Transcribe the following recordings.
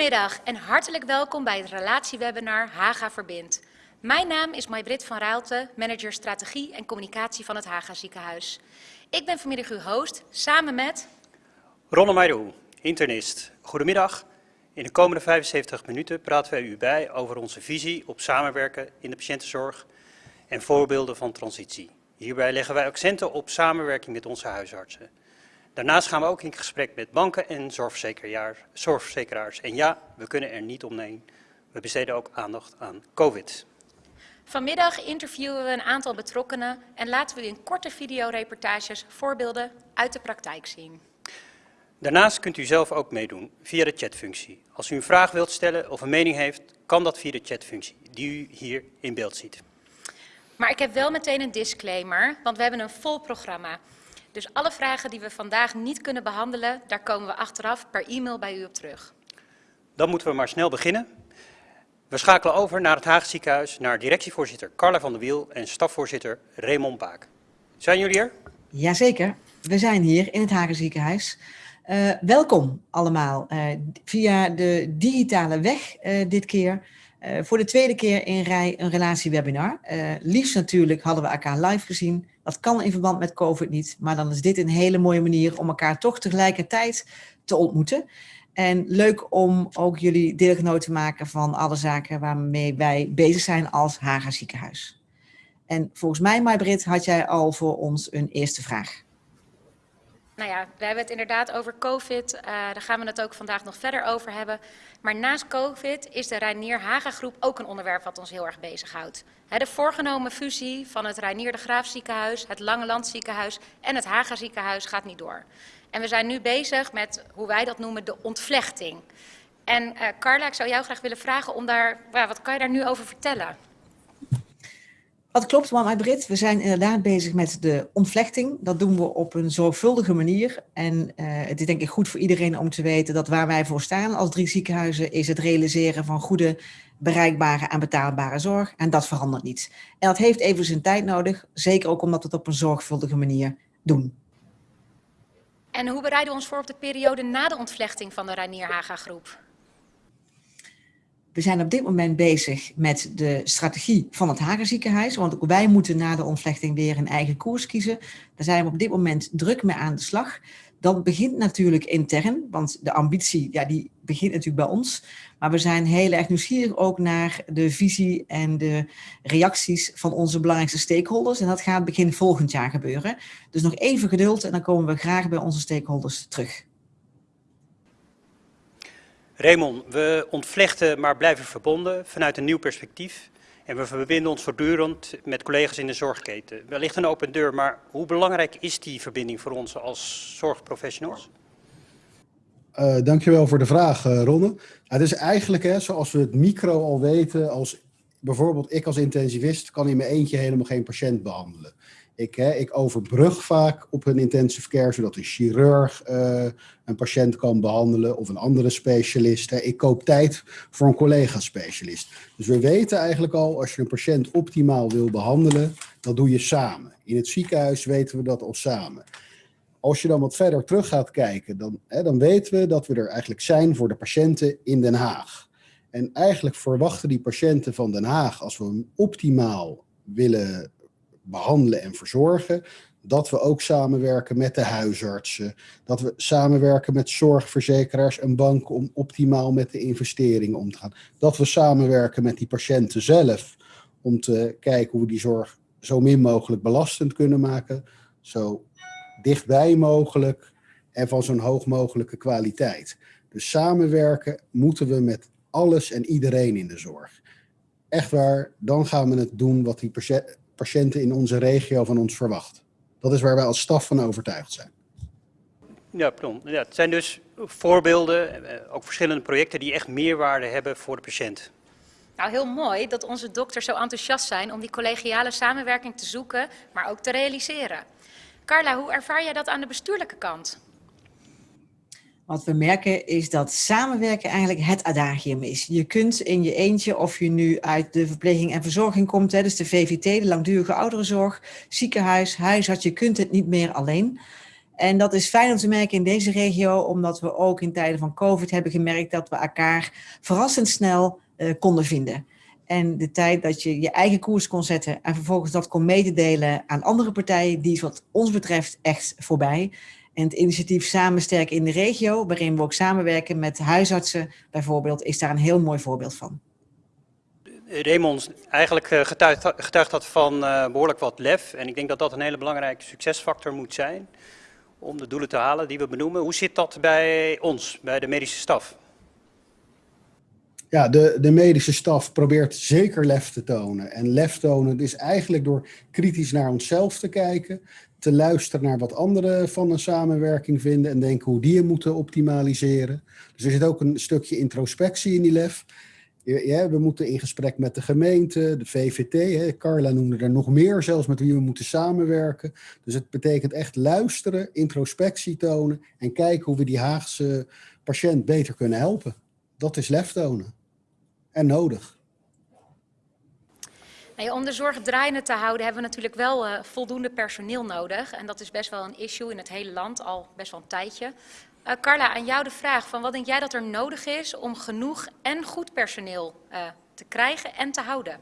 Goedemiddag en hartelijk welkom bij het relatiewebinar Haga Verbindt. Mijn naam is Maybrit van Raalte, manager strategie en communicatie van het Haga Ziekenhuis. Ik ben vanmiddag uw host, samen met... Ronne Meijdoe, internist. Goedemiddag. In de komende 75 minuten praten wij u bij over onze visie op samenwerken in de patiëntenzorg en voorbeelden van transitie. Hierbij leggen wij accenten op samenwerking met onze huisartsen. Daarnaast gaan we ook in gesprek met banken en zorgverzekeraars. En ja, we kunnen er niet omheen. We besteden ook aandacht aan COVID. Vanmiddag interviewen we een aantal betrokkenen en laten we in korte videoreportages voorbeelden uit de praktijk zien. Daarnaast kunt u zelf ook meedoen via de chatfunctie. Als u een vraag wilt stellen of een mening heeft, kan dat via de chatfunctie die u hier in beeld ziet. Maar ik heb wel meteen een disclaimer, want we hebben een vol programma. Dus alle vragen die we vandaag niet kunnen behandelen, daar komen we achteraf per e-mail bij u op terug. Dan moeten we maar snel beginnen. We schakelen over naar het Haag ziekenhuis, naar directievoorzitter Carla van der Wiel en stafvoorzitter Raymond Baak. Zijn jullie er? Jazeker, we zijn hier in het Hagen ziekenhuis. Uh, welkom allemaal uh, via de digitale weg uh, dit keer. Voor de tweede keer in rij een relatiewebinar. liefst natuurlijk hadden we elkaar live gezien. Dat kan in verband met COVID niet, maar dan is dit een hele mooie manier om elkaar toch tegelijkertijd te ontmoeten. En leuk om ook jullie deelgenoot te maken van alle zaken waarmee wij bezig zijn als Haga ziekenhuis. En volgens mij, Maybrit, had jij al voor ons een eerste vraag. Nou ja, we hebben het inderdaad over COVID. Uh, daar gaan we het ook vandaag nog verder over hebben. Maar naast COVID is de Reinier Haga groep ook een onderwerp wat ons heel erg bezighoudt. De voorgenomen fusie van het Reinier de Graaf ziekenhuis, het Lange Land ziekenhuis en het Haga ziekenhuis gaat niet door. En we zijn nu bezig met hoe wij dat noemen de ontvlechting. En uh, Carla, ik zou jou graag willen vragen om daar, wat kan je daar nu over vertellen? Wat klopt, mama Brit. We zijn inderdaad bezig met de ontvlechting. Dat doen we op een zorgvuldige manier. En uh, het is denk ik goed voor iedereen om te weten dat waar wij voor staan als drie ziekenhuizen is het realiseren van goede, bereikbare en betaalbare zorg. En dat verandert niet. En dat heeft even zijn tijd nodig. Zeker ook omdat we het op een zorgvuldige manier doen. En hoe bereiden we ons voor op de periode na de ontvlechting van de Reinier Haga groep? We zijn op dit moment bezig met de strategie van het Hagerziekenhuis, want ook wij moeten na de ontvlechting weer een eigen koers kiezen. Daar zijn we op dit moment druk mee aan de slag. Dat begint natuurlijk intern, want de ambitie ja, die begint natuurlijk bij ons. Maar we zijn heel erg nieuwsgierig ook naar de visie en de reacties van onze belangrijkste stakeholders. En dat gaat begin volgend jaar gebeuren. Dus nog even geduld en dan komen we graag bij onze stakeholders terug. Raymond, we ontvlechten maar blijven verbonden vanuit een nieuw perspectief. En we verbinden ons voortdurend met collega's in de zorgketen. Wellicht een open deur, maar hoe belangrijk is die verbinding voor ons als zorgprofessionals? Uh, dankjewel voor de vraag, uh, Ronne. het is eigenlijk, hè, zoals we het micro al weten, als bijvoorbeeld ik als intensivist kan in mijn eentje helemaal geen patiënt behandelen. Ik, hè, ik overbrug vaak op een intensive care, zodat een chirurg uh, een patiënt kan behandelen of een andere specialist. Ik koop tijd voor een collega-specialist. Dus we weten eigenlijk al, als je een patiënt optimaal wil behandelen, dat doe je samen. In het ziekenhuis weten we dat al samen. Als je dan wat verder terug gaat kijken, dan, hè, dan weten we dat we er eigenlijk zijn voor de patiënten in Den Haag. En eigenlijk verwachten die patiënten van Den Haag, als we hem optimaal willen behandelen en verzorgen, dat we ook samenwerken met de huisartsen, dat we samenwerken met zorgverzekeraars en banken om optimaal met de investeringen om te gaan. Dat we samenwerken met die patiënten zelf om te kijken hoe we die zorg zo min mogelijk belastend kunnen maken, zo dichtbij mogelijk en van zo'n hoog mogelijke kwaliteit. Dus samenwerken moeten we met alles en iedereen in de zorg. Echt waar, dan gaan we het doen wat die patiënten in onze regio van ons verwachten. Dat is waar wij als staf van overtuigd zijn. Ja, pardon. Ja, het zijn dus voorbeelden, eh, ook verschillende projecten die echt meerwaarde hebben voor de patiënt. Nou, heel mooi dat onze dokters zo enthousiast zijn om die collegiale samenwerking te zoeken, maar ook te realiseren. Carla, hoe ervaar jij dat aan de bestuurlijke kant? Wat we merken is dat samenwerken eigenlijk het adagium is. Je kunt in je eentje, of je nu uit de verpleging en verzorging komt, hè, dus de VVT, de langdurige ouderenzorg, ziekenhuis, huisarts, je kunt het niet meer alleen. En dat is fijn om te merken in deze regio, omdat we ook in tijden van COVID hebben gemerkt dat we elkaar verrassend snel uh, konden vinden. En de tijd dat je je eigen koers kon zetten en vervolgens dat kon mededelen aan andere partijen, die is wat ons betreft echt voorbij. En het initiatief Samen Sterk in de regio, waarin we ook samenwerken met huisartsen bijvoorbeeld, is daar een heel mooi voorbeeld van. Raymond, eigenlijk eh, getuigt, getuigt dat van uh, behoorlijk wat lef. En ik denk dat dat een hele belangrijke succesfactor moet zijn om de doelen te halen die we benoemen. Hoe zit dat bij ons, bij de medische staf? Ja, de, de medische staf probeert zeker lef te tonen. En lef tonen is eigenlijk door kritisch naar onszelf te kijken, te luisteren naar wat anderen van een samenwerking vinden en denken hoe die je moeten optimaliseren. Dus er zit ook een stukje introspectie in die lef. Ja, we moeten in gesprek met de gemeente, de VVT. Hè. Carla noemde er nog meer, zelfs met wie we moeten samenwerken. Dus het betekent echt luisteren, introspectie tonen en kijken hoe we die Haagse patiënt beter kunnen helpen. Dat is lef tonen. En nodig. Om de zorg draaiende te houden hebben we natuurlijk wel uh, voldoende personeel nodig. En dat is best wel een issue in het hele land, al best wel een tijdje. Uh, Carla, aan jou de vraag van wat denk jij dat er nodig is om genoeg en goed personeel uh, te krijgen en te houden?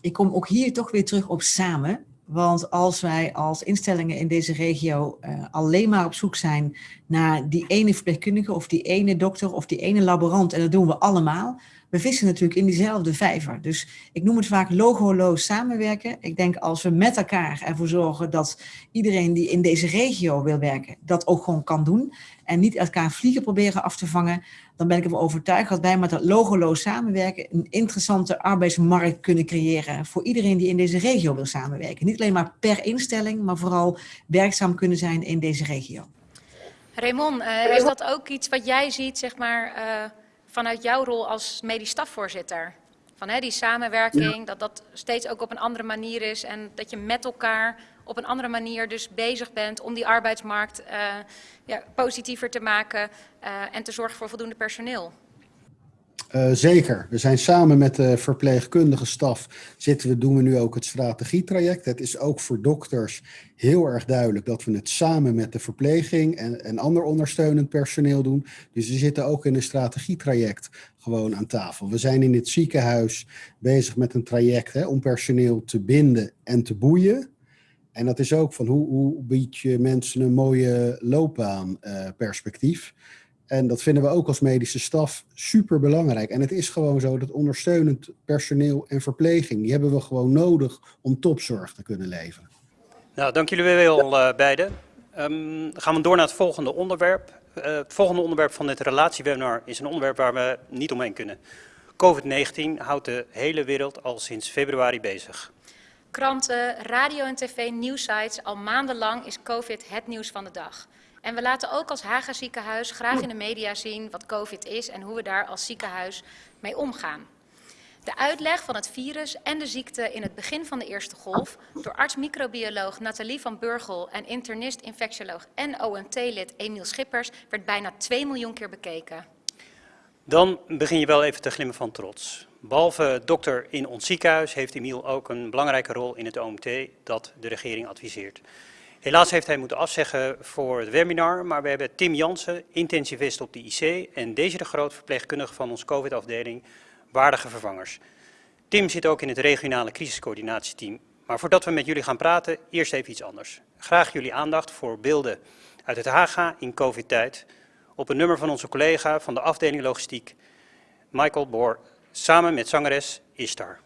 Ik kom ook hier toch weer terug op samen. Want als wij als instellingen in deze regio alleen maar op zoek zijn naar die ene verpleegkundige of die ene dokter of die ene laborant, en dat doen we allemaal, we vissen natuurlijk in diezelfde vijver. Dus ik noem het vaak logoloos samenwerken. Ik denk als we met elkaar ervoor zorgen dat iedereen die in deze regio wil werken, dat ook gewoon kan doen. En niet elkaar vliegen proberen af te vangen. Dan ben ik ervan overtuigd dat wij met dat logoloos samenwerken een interessante arbeidsmarkt kunnen creëren voor iedereen die in deze regio wil samenwerken. Niet alleen maar per instelling, maar vooral werkzaam kunnen zijn in deze regio. Raymond, uh, is dat ook iets wat jij ziet, zeg maar, uh, vanuit jouw rol als medisch stafvoorzitter? Van hè, die samenwerking, ja. dat dat steeds ook op een andere manier is en dat je met elkaar op een andere manier dus bezig bent om die arbeidsmarkt uh, ja, positiever te maken uh, en te zorgen voor voldoende personeel. Uh, zeker. We zijn samen met de verpleegkundige staf, zitten we, doen we nu ook het strategietraject. Het is ook voor dokters heel erg duidelijk dat we het samen met de verpleging en, en ander ondersteunend personeel doen. Dus we zitten ook in een strategietraject gewoon aan tafel. We zijn in het ziekenhuis bezig met een traject hè, om personeel te binden en te boeien. En dat is ook van hoe, hoe bied je mensen een mooie loopbaanperspectief. Uh, en dat vinden we ook als medische staf super belangrijk. En het is gewoon zo dat ondersteunend personeel en verpleging, die hebben we gewoon nodig om topzorg te kunnen leveren. Nou, dank jullie wel uh, beiden. Um, gaan we door naar het volgende onderwerp. Uh, het volgende onderwerp van dit relatiewebinar is een onderwerp waar we niet omheen kunnen. COVID-19 houdt de hele wereld al sinds februari bezig. Kranten, radio en tv, nieuwsites, al maandenlang is COVID het nieuws van de dag. En we laten ook als Haga ziekenhuis graag in de media zien wat COVID is en hoe we daar als ziekenhuis mee omgaan. De uitleg van het virus en de ziekte in het begin van de eerste golf door arts-microbioloog Nathalie van Burgel en internist-infectioloog en OMT-lid Emiel Schippers werd bijna 2 miljoen keer bekeken. Dan begin je wel even te glimmen van trots. Behalve dokter in ons ziekenhuis heeft Emiel ook een belangrijke rol in het OMT dat de regering adviseert. Helaas heeft hij moeten afzeggen voor het webinar, maar we hebben Tim Jansen, intensivist op de IC en deze de Groot, verpleegkundige van onze COVID-afdeling, waardige vervangers. Tim zit ook in het regionale crisiscoördinatieteam. Maar voordat we met jullie gaan praten, eerst even iets anders. Graag jullie aandacht voor beelden uit het Haga in COVID-tijd op een nummer van onze collega van de afdeling logistiek, Michael Boor, samen met zangeres Ishtar.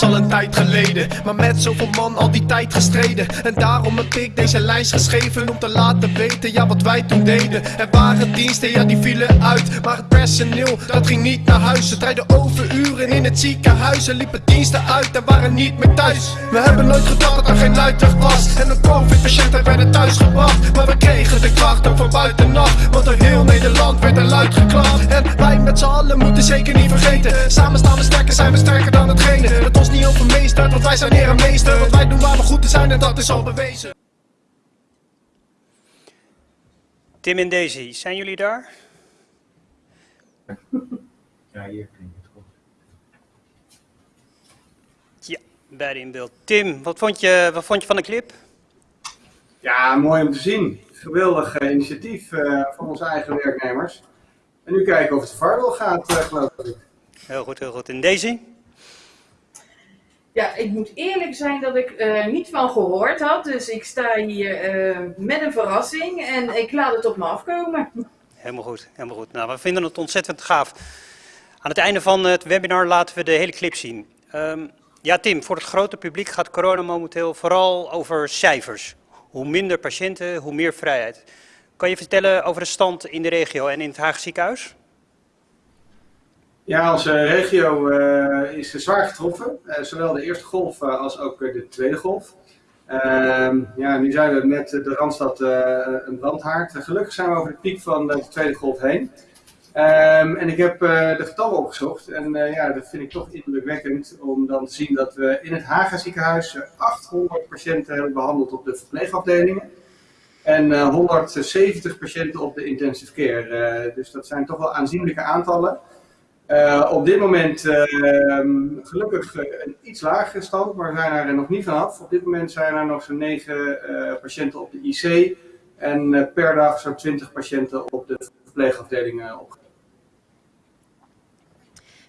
Is al een tijd geleden. Maar met zoveel man al die tijd gestreden. En daarom heb ik deze lijst geschreven Om te laten weten, ja wat wij toen deden. Er waren diensten, ja die vielen uit. Maar het personeel, dat ging niet naar huis. Ze rijden overuren in het ziekenhuis Er liepen diensten uit en waren niet meer thuis. We hebben nooit gedacht dat er geen uitweg was. En een covid-patiënten werden thuisgebracht. Maar we kregen de krachten van buitenaf. Want door heel Nederland werd er luid geklapt En wij met z'n allen moeten zeker niet vergeten. Samen staan we sterker, zijn we sterker dan hetgene ons niet overmeesterd, want wij zijn heer en meester. Want wij doen waar we goed in zijn en dat is al bewezen. Tim en Daisy, zijn jullie daar? Ja, hier klinkt het goed. Ja, beide in beeld. Tim, wat vond je, wat vond je van de clip? Ja, mooi om te zien. Geweldig eh, initiatief eh, van onze eigen werknemers. En nu kijken of het vaarwel gaat, eh, geloof ik. Heel goed, heel goed. En Daisy? Ja, ik moet eerlijk zijn dat ik er niet van gehoord had. Dus ik sta hier eh, met een verrassing en ik laat het op me afkomen. Helemaal goed, helemaal goed. Nou, we vinden het ontzettend gaaf. Aan het einde van het webinar laten we de hele clip zien. Ehm, ja, Tim, voor het grote publiek gaat corona momenteel vooral over cijfers. Hoe minder patiënten, hoe meer vrijheid. Kan je vertellen over de stand in de regio en in het Haag ziekenhuis? Ja, onze regio eh, is zwaar getroffen. Eh, zowel de eerste golf eh, als ook de tweede golf. Ehm, ja, nu zijn we met de Randstad een brandhaard. gelukkig zijn we over de piek van de tweede golf heen. Ehm, en ik heb de getallen opgezocht. En ja, dat vind ik toch indrukwekkend om dan te zien dat we in het Haga ziekenhuis eh, 800 patiënten hebben behandeld op de verpleegafdelingen. En eh, 170 patiënten op de intensive care. Dus dat zijn toch wel aanzienlijke aantallen. Eh, op dit moment eh, gelukkig eh, een iets lagere stand, maar we zijn er nog niet vanaf. Op dit moment zijn er nog zo'n 9 eh, patiënten op de IC en per dag zo'n 20 patiënten op de verpleegafdelingen op.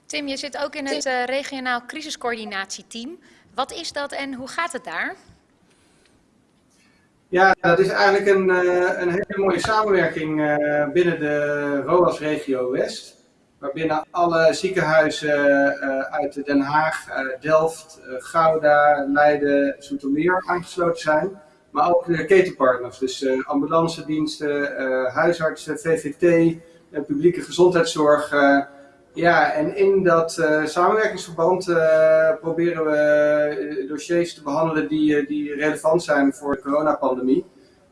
Tim, je zit ook in het regionaal crisiscoördinatieteam. Wat is dat en hoe gaat het daar? Ja, dat is eigenlijk een, een hele mooie samenwerking binnen de ROAS-regio West. Waarbinnen alle ziekenhuizen eh, uit Den Haag, eh, Delft, eh, Gouda, Leiden, Zoetermeer aangesloten zijn. Maar ook de ketenpartners, dus ambulancediensten, huisartsen, VVT, publieke gezondheidszorg. ja, en in dat samenwerkingsverband proberen we dossiers te behandelen die, die relevant zijn voor de coronapandemie.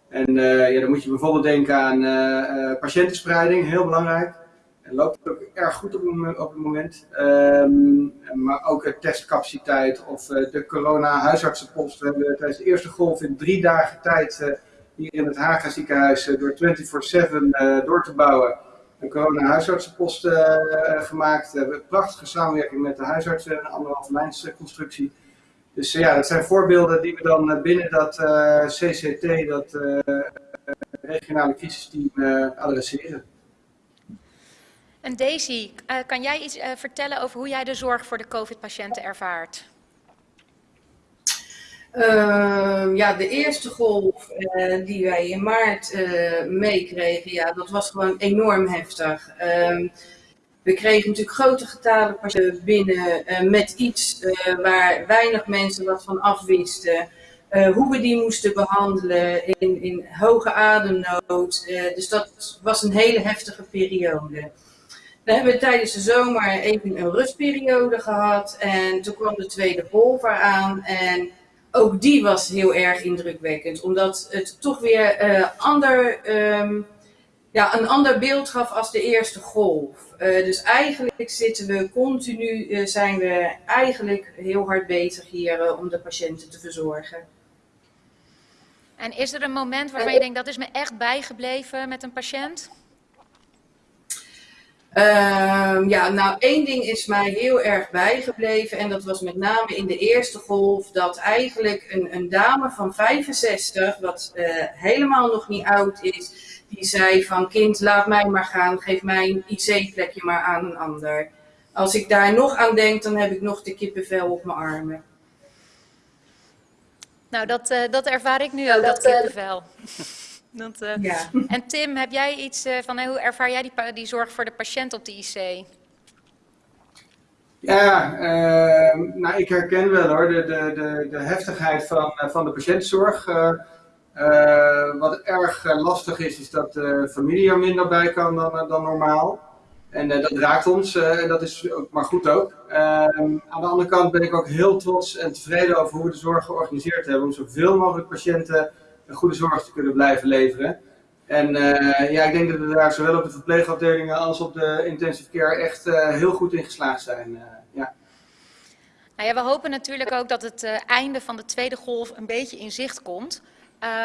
En ja, dan moet je bijvoorbeeld denken aan patiëntenspreiding, heel belangrijk. En loopt ook erg goed op, op het moment. Ehm, maar ook eh, testcapaciteit of eh, de corona-huisartsenpost. We hebben tijdens de eerste golf in drie dagen tijd eh, hier in het Haga ziekenhuis eh, door 24-7 eh, door te bouwen een corona-huisartsenpost gemaakt. We hebben een prachtige samenwerking met de huisartsen, een anderhalve lijnsconstructie. Dus ja, dat zijn voorbeelden die we dan binnen dat CCT, dat regionale crisisteam, adresseren. En Daisy, eh, kan jij iets eh, vertellen over hoe jij de zorg voor de COVID-patiënten ervaart? Ehm, ja, de eerste golf eh, die wij in maart meekregen, ja, dat was gewoon enorm heftig. Ehm, we kregen natuurlijk grote getalen patiënten binnen met iets waar weinig mensen wat van afwisten. Eh, hoe we die moesten behandelen in, in hoge ademnood. Dus dat was een hele heftige periode. Dan hebben we tijdens de zomer even een rustperiode gehad. En toen kwam de tweede golf eraan. En ook die was heel erg indrukwekkend. Omdat het toch weer eh, ander, ehm, ja, een ander beeld gaf als de eerste golf. Eh, dus eigenlijk zitten we continu, eh, zijn we eigenlijk heel hard bezig hier om de patiënten te verzorgen. En is er een moment waarvan je denkt, dat is me echt bijgebleven met een patiënt? Ehm, ja, nou één ding is mij heel erg bijgebleven en dat was met name in de eerste golf dat eigenlijk een, een dame van 65, wat eh, helemaal nog niet oud is, die zei van kind laat mij maar gaan, geef mij een IC-plekje maar aan een ander. Als ik daar nog aan denk, dan heb ik nog de kippenvel op mijn armen. Nou, dat, eh, dat ervaar ik nu ook, dat kippenvel. dat, eh, Ja. En Tim, heb jij iets eh, van, hoe ervaar jij die, die zorg voor de patiënt op de IC? Ja, eh, nou ik herken wel hoor, de, de, de, de heftigheid van, eh, van de patiëntenzorg. Eh, eh, wat erg lastig is, is dat de familie er minder bij kan dan, dan normaal. En eh, dat raakt ons eh, en dat is ook maar goed ook. Ehm, aan de andere kant ben ik ook heel trots en tevreden over hoe we de zorg georganiseerd hebben. Om zoveel mogelijk patiënten een goede zorg te kunnen blijven leveren. En eh, ja, ik denk dat we daar zowel op de verpleegafdelingen als op de intensive care echt eh, heel goed in geslaagd zijn. eh, ja. Nou ja, we hopen natuurlijk ook dat het einde van de tweede golf een beetje in zicht komt.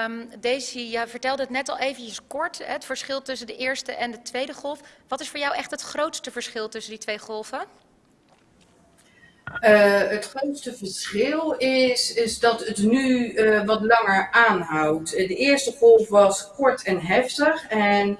Um, Daisy, ja, vertelde het net al eventjes kort, het verschil tussen de eerste en de tweede golf. Wat is voor jou echt het grootste verschil tussen die twee golven? Uh, het grootste verschil is, is dat het nu uh, wat langer aanhoudt. De eerste golf was kort en heftig en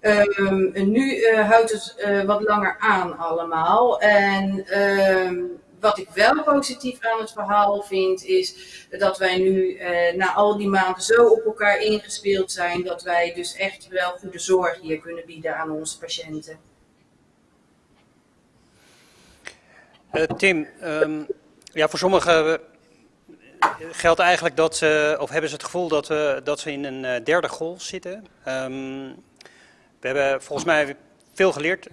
um, nu houdt het wat langer aan allemaal. En um, wat ik wel positief aan het verhaal vind, is dat wij nu na al die maanden zo op elkaar ingespeeld zijn, dat wij dus echt wel goede zorg hier kunnen bieden aan onze patiënten. Uh, Tim, um, ja, voor sommigen geldt eigenlijk dat ze, of hebben ze het gevoel dat, uh, dat ze in een uh, derde golf zitten. Um, we hebben volgens mij veel geleerd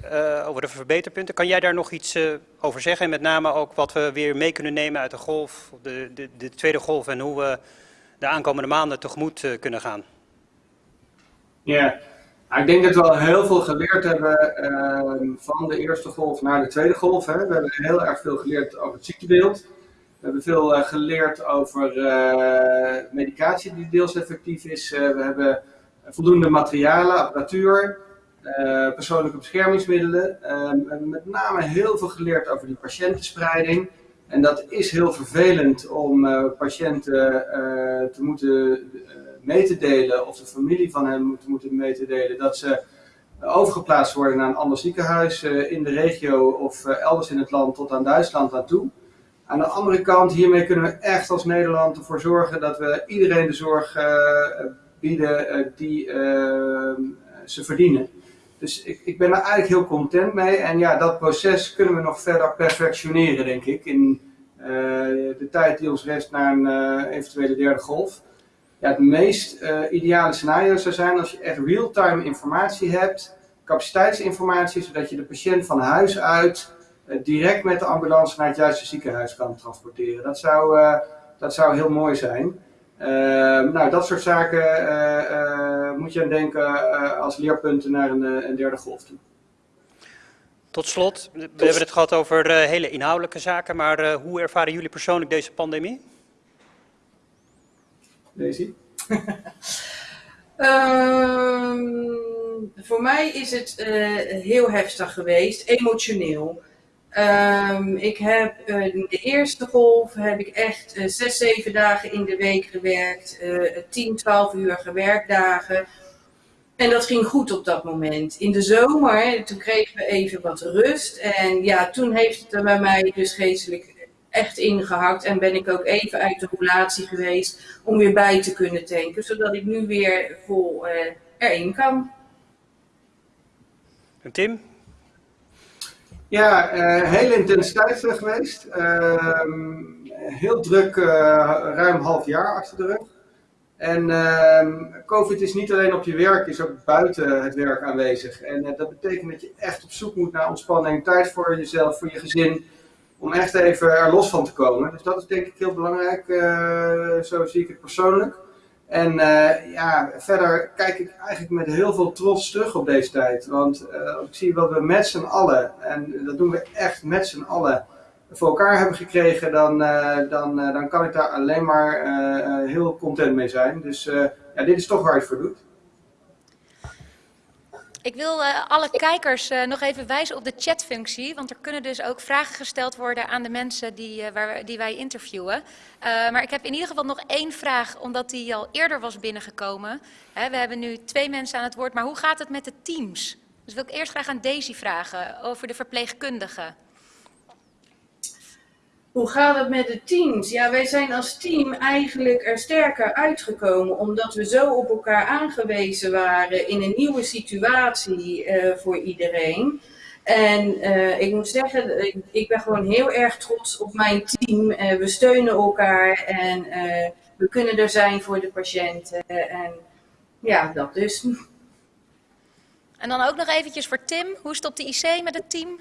over de verbeterpunten. Kan jij daar nog iets over zeggen? En met name ook wat we weer mee kunnen nemen uit de golf, de, de, de tweede golf en hoe we de aankomende maanden tegemoet kunnen gaan? Ja, ik denk dat we al heel veel geleerd hebben uh, van de eerste golf naar de tweede golf. Hè. We hebben heel erg veel geleerd over het ziektebeeld. We hebben veel uh, geleerd over uh, medicatie die deels effectief is. we hebben voldoende materialen, apparatuur, persoonlijke beschermingsmiddelen. we hebben met name heel veel geleerd over die patiëntenspreiding. En dat is heel vervelend om patiënten te moeten mee te delen, of de familie van hen moet moeten mee te delen, dat ze overgeplaatst worden naar een ander ziekenhuis uh, in de regio of uh, elders in het land tot aan Duitsland naartoe. Aan de andere kant, hiermee kunnen we echt als Nederland ervoor zorgen dat we iedereen de zorg uh, bieden die ze verdienen. Dus ik, ik ben daar eigenlijk heel content mee. En ja, dat proces kunnen we nog verder perfectioneren, denk ik, in de tijd die ons rest naar een eventuele derde golf ja, het meest uh, ideale scenario zou zijn als je echt real-time informatie hebt, capaciteitsinformatie, zodat je de patiënt van huis uit uh, direct met de ambulance naar het juiste ziekenhuis kan transporteren. Dat zou, uh, dat zou heel mooi zijn. nou, dat soort zaken moet je aan denken als leerpunten naar een, een derde golf toe. Tot slot, we hebben het gehad over hele inhoudelijke zaken, maar hoe ervaren jullie persoonlijk deze pandemie? Um, voor mij is het uh, heel heftig geweest, emotioneel. Um, ik heb uh, de eerste golf heb ik echt uh, zes, zeven dagen in de week gewerkt, 10, 12 uur werkdagen. En dat ging goed op dat moment. In de zomer, toen kregen we even wat rust. En ja, toen heeft het bij mij dus geestelijk echt ingehakt en ben ik ook even uit de roulatie geweest om weer bij te kunnen tanken, zodat ik nu weer vol uh, erin kan. En Tim? Ja, uh, hele intensiteit geweest. Uh, heel druk, uh, ruim half jaar achter de rug. En ehm, COVID is niet alleen op je werk, is ook buiten het werk aanwezig. En dat betekent dat je echt op zoek moet naar ontspanning, tijd voor jezelf, voor je gezin om echt even er los van te komen. Dus dat is denk ik heel belangrijk, uh, zo zie ik het persoonlijk. En uh, ja, verder kijk ik eigenlijk met heel veel trots terug op deze tijd. Want uh, ik zie wat we met z'n allen, en dat doen we echt met z'n allen, voor elkaar hebben gekregen, dan, dan, dan kan ik daar alleen maar heel content mee zijn. Dus ja, dit is toch waar je het voor doet. Ik wil uh, alle kijkers uh, nog even wijzen op de chatfunctie, want er kunnen dus ook vragen gesteld worden aan de mensen die, uh, waar, die wij interviewen. maar ik heb in ieder geval nog één vraag, omdat die al eerder was binnengekomen. We hebben nu twee mensen aan het woord, maar hoe gaat het met de teams? Dus wil ik eerst graag aan Daisy vragen over de verpleegkundigen. Hoe gaat het met de teams? Ja, wij zijn als team eigenlijk er sterker uitgekomen omdat we zo op elkaar aangewezen waren in een nieuwe situatie uh, voor iedereen. En uh, ik moet zeggen, ik, ik, ben gewoon heel erg trots op mijn team. Uh, we steunen elkaar en we kunnen er zijn voor de patiënten. en ja, dat dus. En dan ook nog eventjes voor Tim. Hoe op de IC met het team?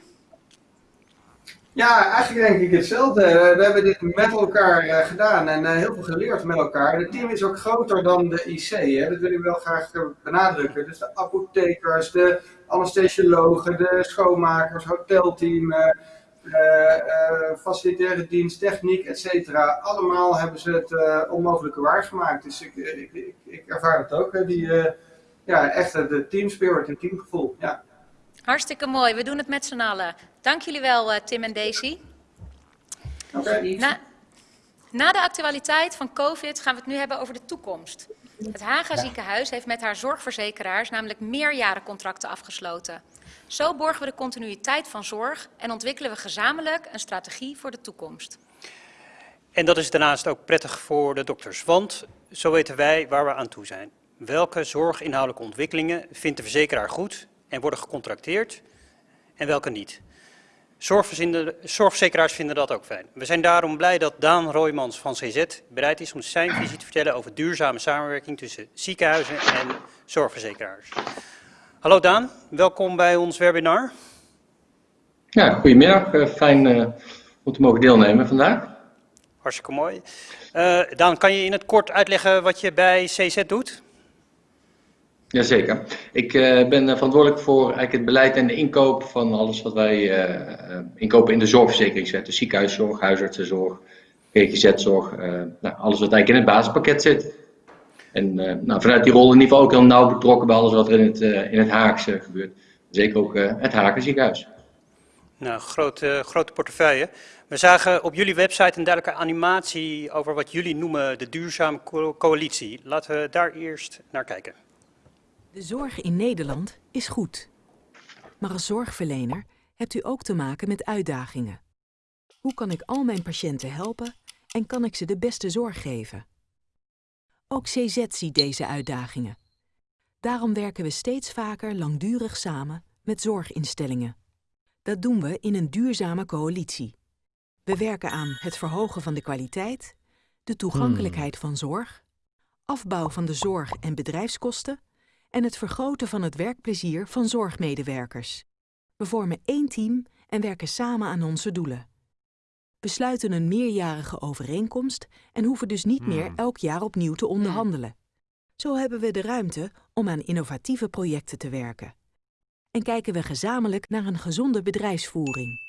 Ja, eigenlijk denk ik hetzelfde. We hebben dit met elkaar uh, gedaan en uh, heel veel geleerd met elkaar. Het team is ook groter dan de IC, hè? dat wil ik wel graag benadrukken. Dus de apothekers, de anesthesiologen, de schoonmakers, hotelteam, uh, eh, eh, facilitaire dienst, techniek, et cetera. Allemaal hebben ze het eh, onmogelijke waargemaakt. Dus ik, ik, ik, ervaar het ook, hè, die, eh, ja, echt eh, de team spirit en teamgevoel. Ja. Hartstikke mooi. We doen het met z'n allen. Dank jullie wel, eh, Tim en Daisy. Na, na de actualiteit van COVID gaan we het nu hebben over de toekomst. Het Haga ziekenhuis heeft met haar zorgverzekeraars namelijk meerjarencontracten afgesloten. Zo borgen we de continuïteit van zorg en ontwikkelen we gezamenlijk een strategie voor de toekomst. En dat is daarnaast ook prettig voor de dokters, want zo weten wij waar we aan toe zijn. Welke zorginhoudelijke ontwikkelingen vindt de verzekeraar goed en worden gecontracteerd en welke niet. Zorgverzekeraars vinden dat ook fijn. We zijn daarom blij dat Daan Roymans van CZ bereid is om zijn visie te vertellen over duurzame samenwerking tussen ziekenhuizen en zorgverzekeraars. Hallo Daan, welkom bij ons webinar. Ja, goedemiddag. Eh, Fijn eh, om te mogen deelnemen vandaag. Hartstikke mooi. Eh, Daan, kan je in het kort uitleggen wat je bij CZ doet? Jazeker. Ik eh, ben eh, verantwoordelijk voor eigenlijk het beleid en de inkoop van alles wat wij eh, inkopen in de zorgverzekeringswet. Dus ziekenhuiszorg, huisartsenzorg, GGZ-zorg, nou, alles wat eigenlijk in het basispakket zit. En nou, vanuit die rol in ieder geval ook heel nauw betrokken bij alles wat er in het, in het Haagse gebeurt. Zeker ook het Hagen ziekenhuis. Nou, grote, grote portefeuille. We zagen op jullie website een duidelijke animatie over wat jullie noemen de duurzame co- coalitie. Laten we daar eerst naar kijken. De zorg in Nederland is goed. Maar als zorgverlener hebt u ook te maken met uitdagingen. Hoe kan ik al mijn patiënten helpen en kan ik ze de beste zorg geven? Ook CZ ziet deze uitdagingen. Daarom werken we steeds vaker langdurig samen met zorginstellingen. Dat doen we in een duurzame coalitie. We werken aan het verhogen van de kwaliteit, de toegankelijkheid van zorg, afbouw van de zorg- en bedrijfskosten en het vergroten van het werkplezier van zorgmedewerkers. We vormen één team en werken samen aan onze doelen. We sluiten een meerjarige overeenkomst en hoeven dus niet meer elk jaar opnieuw te onderhandelen. Zo hebben we de ruimte om aan innovatieve projecten te werken. En kijken we gezamenlijk naar een gezonde bedrijfsvoering.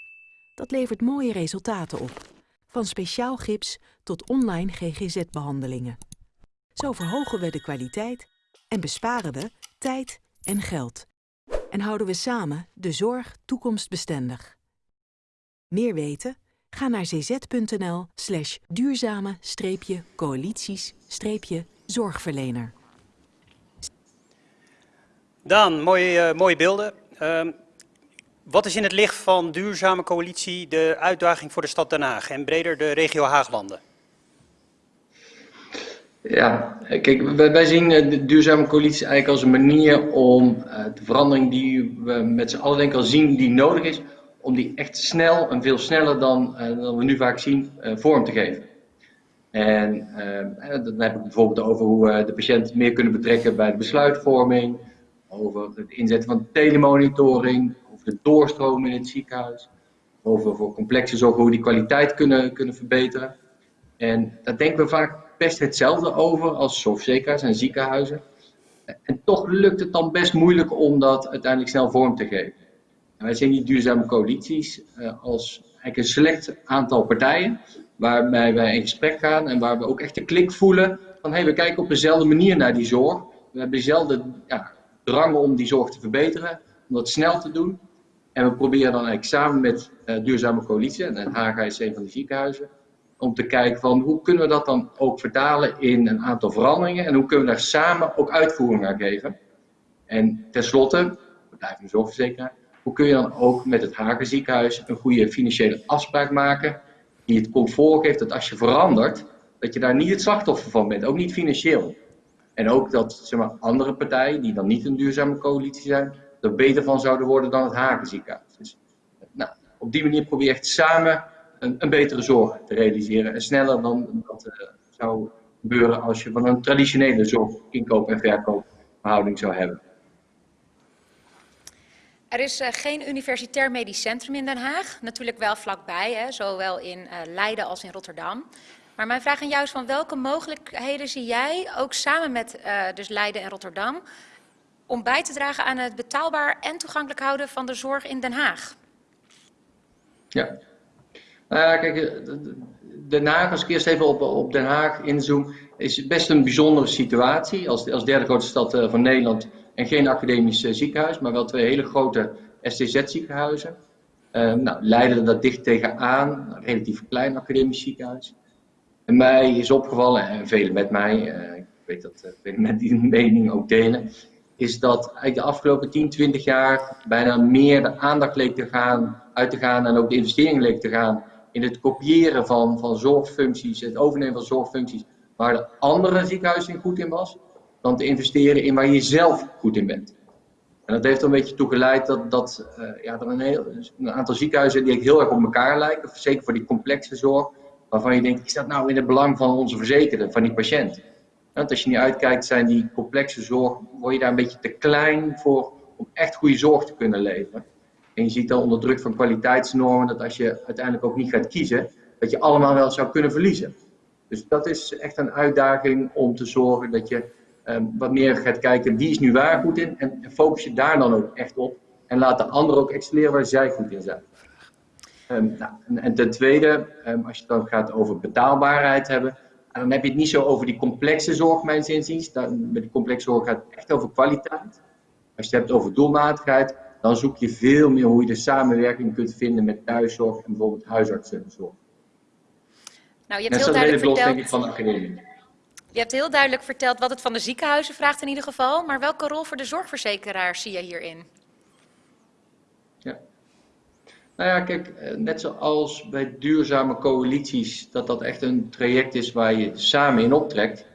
Dat levert mooie resultaten op, van speciaal gips tot online GGZ-behandelingen. Zo verhogen we de kwaliteit en besparen we tijd en geld. En houden we samen de zorg toekomstbestendig. Meer weten? Ga naar cz.nl slash duurzame-coalities-zorgverlener. Daan, mooie, eh, mooie beelden. Ehm, wat is in het licht van duurzame coalitie de uitdaging voor de stad Den Haag en breder de regio Haaglanden? Ja, kijk, wij, zien eh, de duurzame coalitie eigenlijk als een manier om eh, de verandering die we met z'n allen denk al zien die nodig is, om die echt snel en veel sneller dan, eh, dan we nu vaak zien, vorm te geven. En eh, dan heb ik bijvoorbeeld over hoe we de patiënt meer kunnen betrekken bij de besluitvorming, over het inzetten van telemonitoring, over de doorstroom in het ziekenhuis, over voor complexe zorg hoe we die kwaliteit kunnen, kunnen verbeteren. En daar denken we vaak best hetzelfde over als zorgverzekeraars en ziekenhuizen. En toch lukt het dan best moeilijk om dat uiteindelijk snel vorm te geven. En wij zien die duurzame coalities eh, als eigenlijk een select aantal partijen waarbij wij in gesprek gaan en waar we ook echt de klik voelen van hey, we kijken op dezelfde manier naar die zorg. We hebben dezelfde ja, drang om die zorg te verbeteren, om dat snel te doen. En we proberen dan eigenlijk samen met eh, duurzame coalitie, en een van die ziekenhuizen, om te kijken van hoe kunnen we dat dan ook vertalen in een aantal veranderingen en hoe kunnen we daar samen ook uitvoering aan geven. En tenslotte, we blijven een zorgverzekeraar, hoe kun je dan ook met het Hagen ziekenhuis een goede financiële afspraak maken die het comfort geeft dat als je verandert, dat je daar niet het slachtoffer van bent, ook niet financieel. En ook dat zeg maar, andere partijen, die dan niet een duurzame coalitie zijn, er beter van zouden worden dan het Hagen ziekenhuis. Dus, nou, op die manier probeer je echt samen een, een betere zorg te realiseren. En sneller dan dat eh, zou gebeuren als je van een traditionele zorginkoop- en verkoopverhouding zou hebben. Er is eh, geen universitair medisch centrum in Den Haag. Natuurlijk wel vlakbij, hè, zowel in eh, Leiden als in Rotterdam. Maar mijn vraag aan jou is van welke mogelijkheden zie jij, ook samen met dus Leiden en Rotterdam, om bij te dragen aan het betaalbaar en toegankelijk houden van de zorg in Den Haag? Ja, Nou ja, kijk, eh, Den Haag, als ik eerst even op, op Den Haag inzoom, is best een bijzondere situatie. Als, als derde grootste stad eh, van Nederland en geen academisch ziekenhuis, maar wel twee hele grote STZ-ziekenhuizen. Uh, nou, Leiden dat dicht tegenaan, een relatief klein academisch ziekenhuis. En mij is opgevallen, en velen met mij, uh, ik weet dat met die mening ook delen, is dat eigenlijk de afgelopen 10, 20 jaar bijna meer de aandacht leek te gaan, uit te gaan en ook de investering leek te gaan in het kopiëren van, van zorgfuncties, het overnemen van zorgfuncties, waar de andere ziekenhuizen goed in was, dan te investeren in waar je zelf goed in bent. En dat heeft er een beetje toe geleid dat, dat uh, ja, er een, heel, een aantal ziekenhuizen die heel erg op elkaar lijken, zeker voor die complexe zorg, waarvan je denkt, is dat nou in het belang van onze verzekerde, van die patiënt? Want als je niet uitkijkt, zijn die complexe zorg, word je daar een beetje te klein voor om echt goede zorg te kunnen leveren. En je ziet dan onder druk van kwaliteitsnormen dat als je uiteindelijk ook niet gaat kiezen, dat je allemaal wel zou kunnen verliezen. Dus dat is echt een uitdaging om te zorgen dat je um, wat meer gaat kijken wie is nu waar goed in en, focus je daar dan ook echt op. En laat de anderen ook excelleren waar zij goed in zijn. Um, nou, en, en, ten tweede, um, als je dan gaat over betaalbaarheid hebben, dan heb je het niet zo over die complexe zorg, mijn inziens. Dan, met die complexe zorg gaat het echt over kwaliteit. Als je het hebt over doelmatigheid, dan zoek je veel meer hoe je de samenwerking kunt vinden met thuiszorg en bijvoorbeeld huisartsenzorg. Nou, je hebt heel duidelijk verteld... verteld... denk ik, van de academie. Je hebt heel duidelijk verteld wat het van de ziekenhuizen vraagt in ieder geval. Maar welke rol voor de zorgverzekeraar zie je hierin? Ja. Nou ja, kijk, net zoals bij duurzame coalities, dat dat echt een traject is waar je samen in optrekt,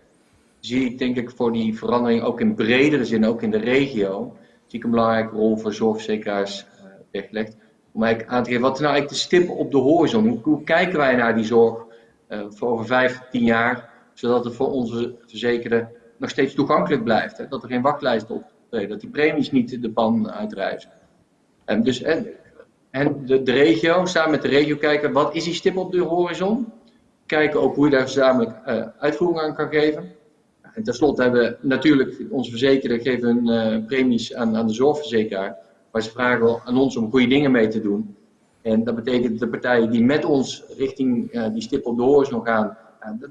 zie ik denk ik voor die verandering ook in bredere zin, ook in de regio, ik een belangrijke rol voor zorgverzekeraars uh, weggelegd. Om eigenlijk aan te geven, wat is nou eigenlijk de stip op de horizon? Hoe, hoe kijken wij naar die zorg uh, voor over vijf, tien jaar? zodat het voor onze verzekerden nog steeds toegankelijk blijft. Hè? Dat er geen wachtlijst optreden, dat die premies niet de pan uitreizen. En dus en, de, regio, samen met de regio kijken, wat is die stip op de horizon? Kijken ook hoe je daar gezamenlijk uh, uitvoering aan kan geven. En tenslotte hebben we natuurlijk, onze verzekerden geven hun uh, premies aan, aan de zorgverzekeraar. Maar ze vragen aan ons om goede dingen mee te doen. En dat betekent de partijen die met ons richting uh, die stip op de horizon gaan,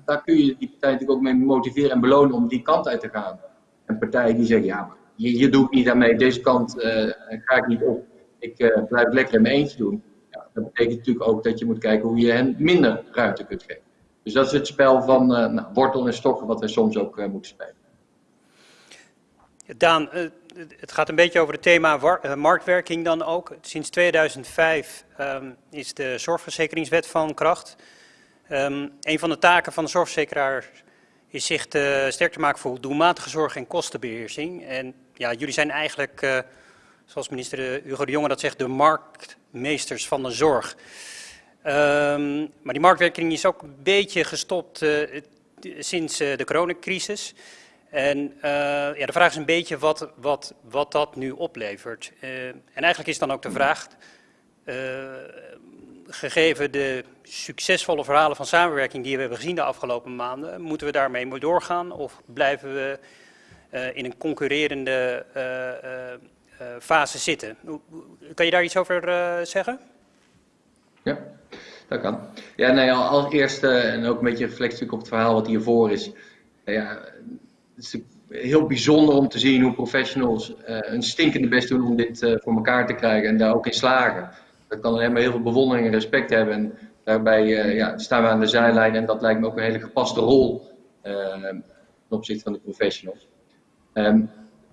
daar kun je die partij natuurlijk ook mee motiveren en belonen om die kant uit te gaan. En partijen die zeggen, ja, je, je doet niet aan mee, deze kant uh, ga ik niet op. Ik blijf lekker in mijn eentje doen. Ja, dat betekent natuurlijk ook dat je moet kijken hoe je hen minder ruimte kunt geven. Dus dat is het spel van uh, nou, wortel en stokken wat we soms ook moeten spelen. Daan, het gaat een beetje over het thema marktwerking dan ook. Sinds 2005 um, is de zorgverzekeringswet van kracht. Um, een van de taken van de zorgverzekeraar is zich te, sterk te maken voor doelmatige zorg en kostenbeheersing. En ja, jullie zijn eigenlijk, zoals minister Hugo de Jonge dat zegt, de marktmeesters van de zorg. Um, maar die marktwerking is ook een beetje gestopt uh, sinds uh, de coronacrisis. En uh, ja, de vraag is een beetje wat, wat, wat dat nu oplevert. En eigenlijk is dan ook de vraag, gegeven de succesvolle verhalen van samenwerking die we hebben gezien de afgelopen maanden, moeten we daarmee doorgaan of blijven we in een concurrerende fase zitten? Kan je daar iets over zeggen? Ja, Ja, nee, als eerste en ook een beetje reflectie op het verhaal wat hiervoor is. Ja, het is heel bijzonder om te zien hoe professionals een stinkende best doen om dit voor elkaar te krijgen en daar ook in slagen dat kan alleen heel veel bewondering en respect hebben. En daarbij uh, ja, staan we aan de zijlijn en dat lijkt me ook een hele gepaste rol ten opzichte van de professionals. Um,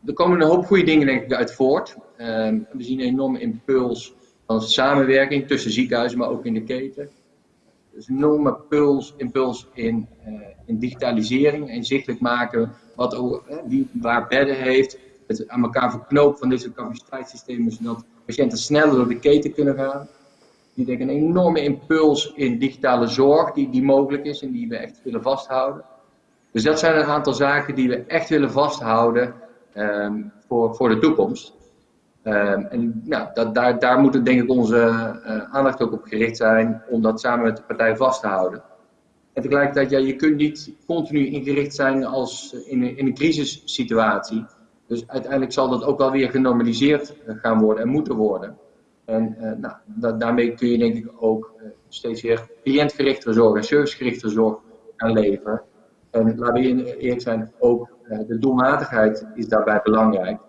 er komen een hoop goede dingen denk ik uit voort. Um, we zien een enorme impuls van samenwerking tussen ziekenhuizen, maar ook in de keten. Is een enorme puls, impuls in, uh, in digitalisering, inzichtelijk maken wat ook, wie waar bedden heeft, het aan elkaar verknopen van deze capaciteitssystemen, zodat patiënten sneller door de keten kunnen gaan. Die denk een enorme impuls in digitale zorg die, die mogelijk is en die we echt willen vasthouden. Dus dat zijn een aantal zaken die we echt willen vasthouden um, voor, voor de toekomst. Um, en nou, dat, daar, daar moet denk ik onze uh, aandacht ook op gericht zijn om dat samen met de partij vast te houden. En tegelijkertijd, ja, je kunt niet continu ingericht zijn als in een, in een crisissituatie. Dus uiteindelijk zal dat ook wel weer genormaliseerd gaan worden en moeten worden. En nou, da daarmee kun je denk ik ook steeds meer cliëntgerichtere zorg en servicegerichte zorg gaan leveren. En laten we eerlijk zijn, ook de doelmatigheid is daarbij belangrijk.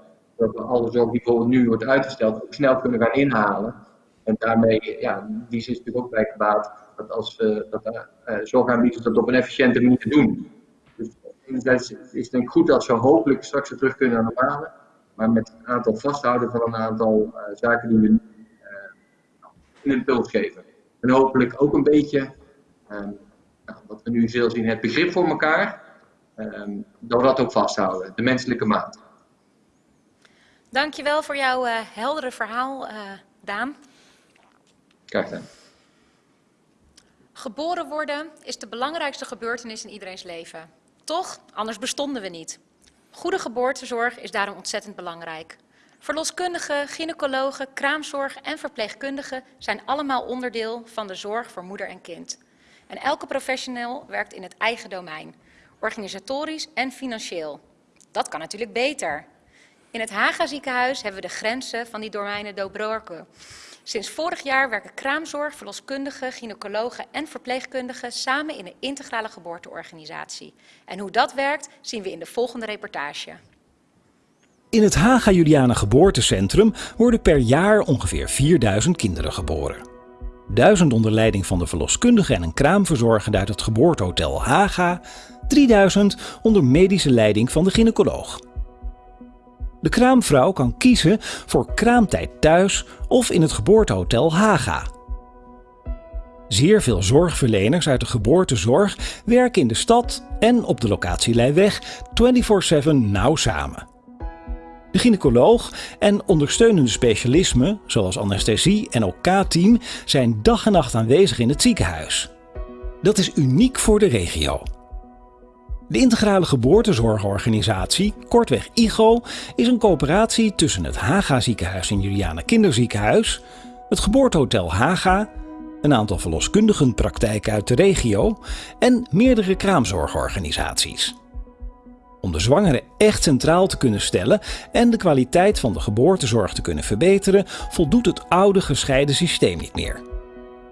Dat we alle zorg die bijvoorbeeld nu wordt uitgesteld, ook snel kunnen gaan inhalen. En daarmee, ja, die is natuurlijk ook bij gebaat dat als we dat, uh, zorgaanbieders dat op een efficiënte manier doen. Dus enerzijds is het denk goed dat ze hopelijk straks weer terug kunnen naar normale, maar met het aantal vasthouden van een aantal uh, zaken die we uh, een impuls geven. En hopelijk ook een beetje, nou, wat we nu veel zien, het begrip voor elkaar, um, dat we dat ook vasthouden, de menselijke maat. Dankjewel voor jouw uh, heldere verhaal, Daan. Graag gedaan. Geboren worden is de belangrijkste gebeurtenis in iedereen's leven. Toch, anders bestonden we niet. Goede geboortezorg is daarom ontzettend belangrijk. Verloskundigen, gynaecologen, kraamzorg en verpleegkundigen zijn allemaal onderdeel van de zorg voor moeder en kind. En elke professional werkt in het eigen domein, organisatorisch en financieel. Dat kan natuurlijk beter. In het Haga ziekenhuis hebben we de grenzen van die domeinen doorbroken. Sinds vorig jaar werken kraamzorg, verloskundigen, gynaecologen en verpleegkundigen samen in een integrale geboorteorganisatie. En hoe dat werkt zien we in de volgende reportage. In het Haga Juliana Geboortecentrum worden per jaar ongeveer 4000 kinderen geboren. Duizend onder leiding van de verloskundige en een kraamverzorger uit het geboortehotel Haga, 3000 onder medische leiding van de gynaecoloog. De kraamvrouw kan kiezen voor kraamtijd thuis of in het geboortehotel Haga. Zeer veel zorgverleners uit de geboortezorg werken in de stad en op de locatie Leiweg 24-7 nauw samen. De gynaecoloog en ondersteunende specialismen, zoals anesthesie en OK-team, zijn dag en nacht aanwezig in het ziekenhuis. Dat is uniek voor de regio. De Integrale Geboortezorgorganisatie, kortweg IGO, is een coöperatie tussen het Haga ziekenhuis en Juliana Kinderziekenhuis, het geboortehotel Haga, een aantal verloskundigenpraktijken uit de regio en meerdere kraamzorgorganisaties. Om de zwangere echt centraal te kunnen stellen en de kwaliteit van de geboortezorg te kunnen verbeteren, voldoet het oude gescheiden systeem niet meer.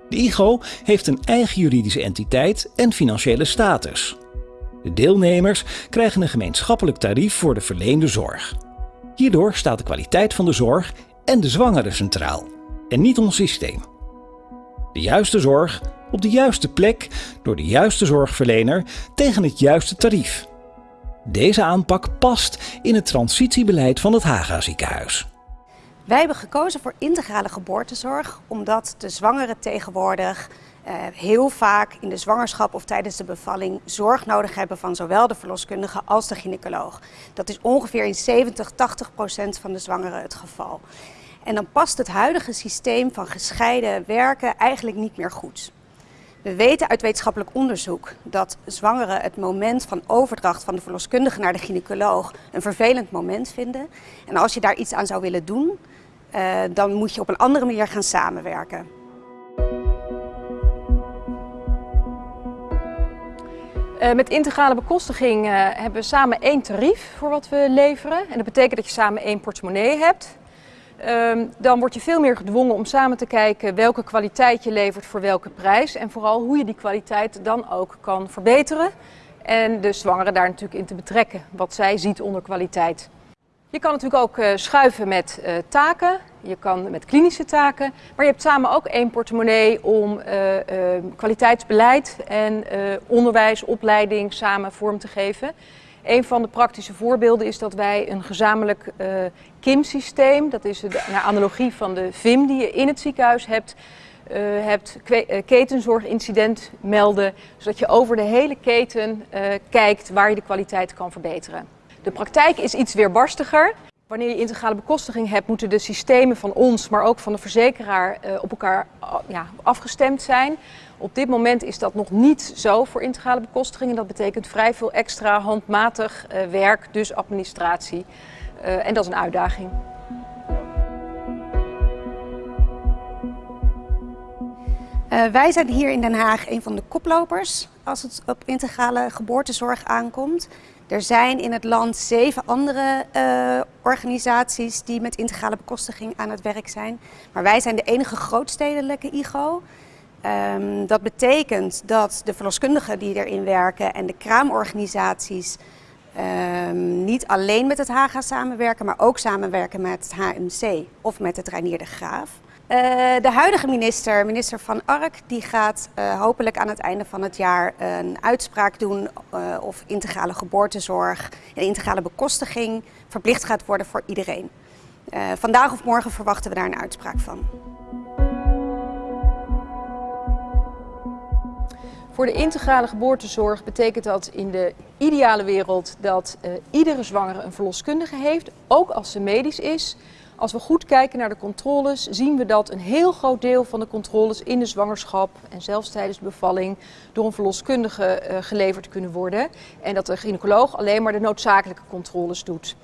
De IGO heeft een eigen juridische entiteit en financiële status. De deelnemers krijgen een gemeenschappelijk tarief voor de verleende zorg. Hierdoor staat de kwaliteit van de zorg en de zwangere centraal, en niet ons systeem. De juiste zorg op de juiste plek door de juiste zorgverlener tegen het juiste tarief. Deze aanpak past in het transitiebeleid van het Haga ziekenhuis. Wij hebben gekozen voor integrale geboortezorg omdat de zwangeren tegenwoordig heel vaak in de zwangerschap of tijdens de bevalling zorg nodig hebben van zowel de verloskundige als de gynaecoloog. Dat is ongeveer in 70, 80 procent van de zwangeren het geval. En dan past het huidige systeem van gescheiden werken eigenlijk niet meer goed. We weten uit wetenschappelijk onderzoek dat zwangeren het moment van overdracht van de verloskundige naar de gynaecoloog een vervelend moment vinden. En als je daar iets aan zou willen doen, uh, dan moet je op een andere manier gaan samenwerken. Met integrale bekostiging uh, hebben we samen één tarief voor wat we leveren. En dat betekent dat je samen één portemonnee hebt. Uh, dan word je veel meer gedwongen om samen te kijken welke kwaliteit je levert voor welke prijs. En vooral hoe je die kwaliteit dan ook kan verbeteren. En de zwangere daar natuurlijk in te betrekken, wat zij ziet onder kwaliteit. Je kan natuurlijk ook uh, schuiven met uh, taken, je kan met klinische taken, maar je hebt samen ook één portemonnee om uh, kwaliteitsbeleid en onderwijs, opleiding samen vorm te geven. Een van de praktische voorbeelden is dat wij een gezamenlijk KIM-systeem, dat is de analogie van de VIM die je in het ziekenhuis hebt, hebt ketenzorgincident melden, zodat je over de hele keten kijkt waar je de kwaliteit kan verbeteren. De praktijk is iets weerbarstiger. Wanneer je integrale bekostiging hebt, moeten de systemen van ons, maar ook van de verzekeraar uh, op elkaar uh, ja, afgestemd zijn. Op dit moment is dat nog niet zo voor integrale bekostiging. En dat betekent vrij veel extra handmatig uh, werk, dus administratie. en dat is een uitdaging. wij zijn hier in Den Haag een van de koplopers als het op integrale geboortezorg aankomt. Er zijn in het land zeven andere uh, organisaties die met integrale bekostiging aan het werk zijn. Maar wij zijn de enige grootstedelijke IGO. Ehm, dat betekent dat de verloskundigen die erin werken en de kraamorganisaties ehm, niet alleen met het HAGA samenwerken, maar ook samenwerken met het HMC of met het Reinier de Graaf. Uh, de huidige minister, minister Van Ark, die gaat uh, hopelijk aan het einde van het jaar een uitspraak doen uh, of integrale geboortezorg en integrale bekostiging verplicht gaat worden voor iedereen. vandaag of morgen verwachten we daar een uitspraak van. Voor de integrale geboortezorg betekent dat in de ideale wereld dat iedere zwangere een verloskundige heeft, ook als ze medisch is. Als we goed kijken naar de controles, zien we dat een heel groot deel van de controles in de zwangerschap en zelfs tijdens de bevalling door een verloskundige uh, geleverd kunnen worden. En dat de gynaecoloog alleen maar de noodzakelijke controles doet.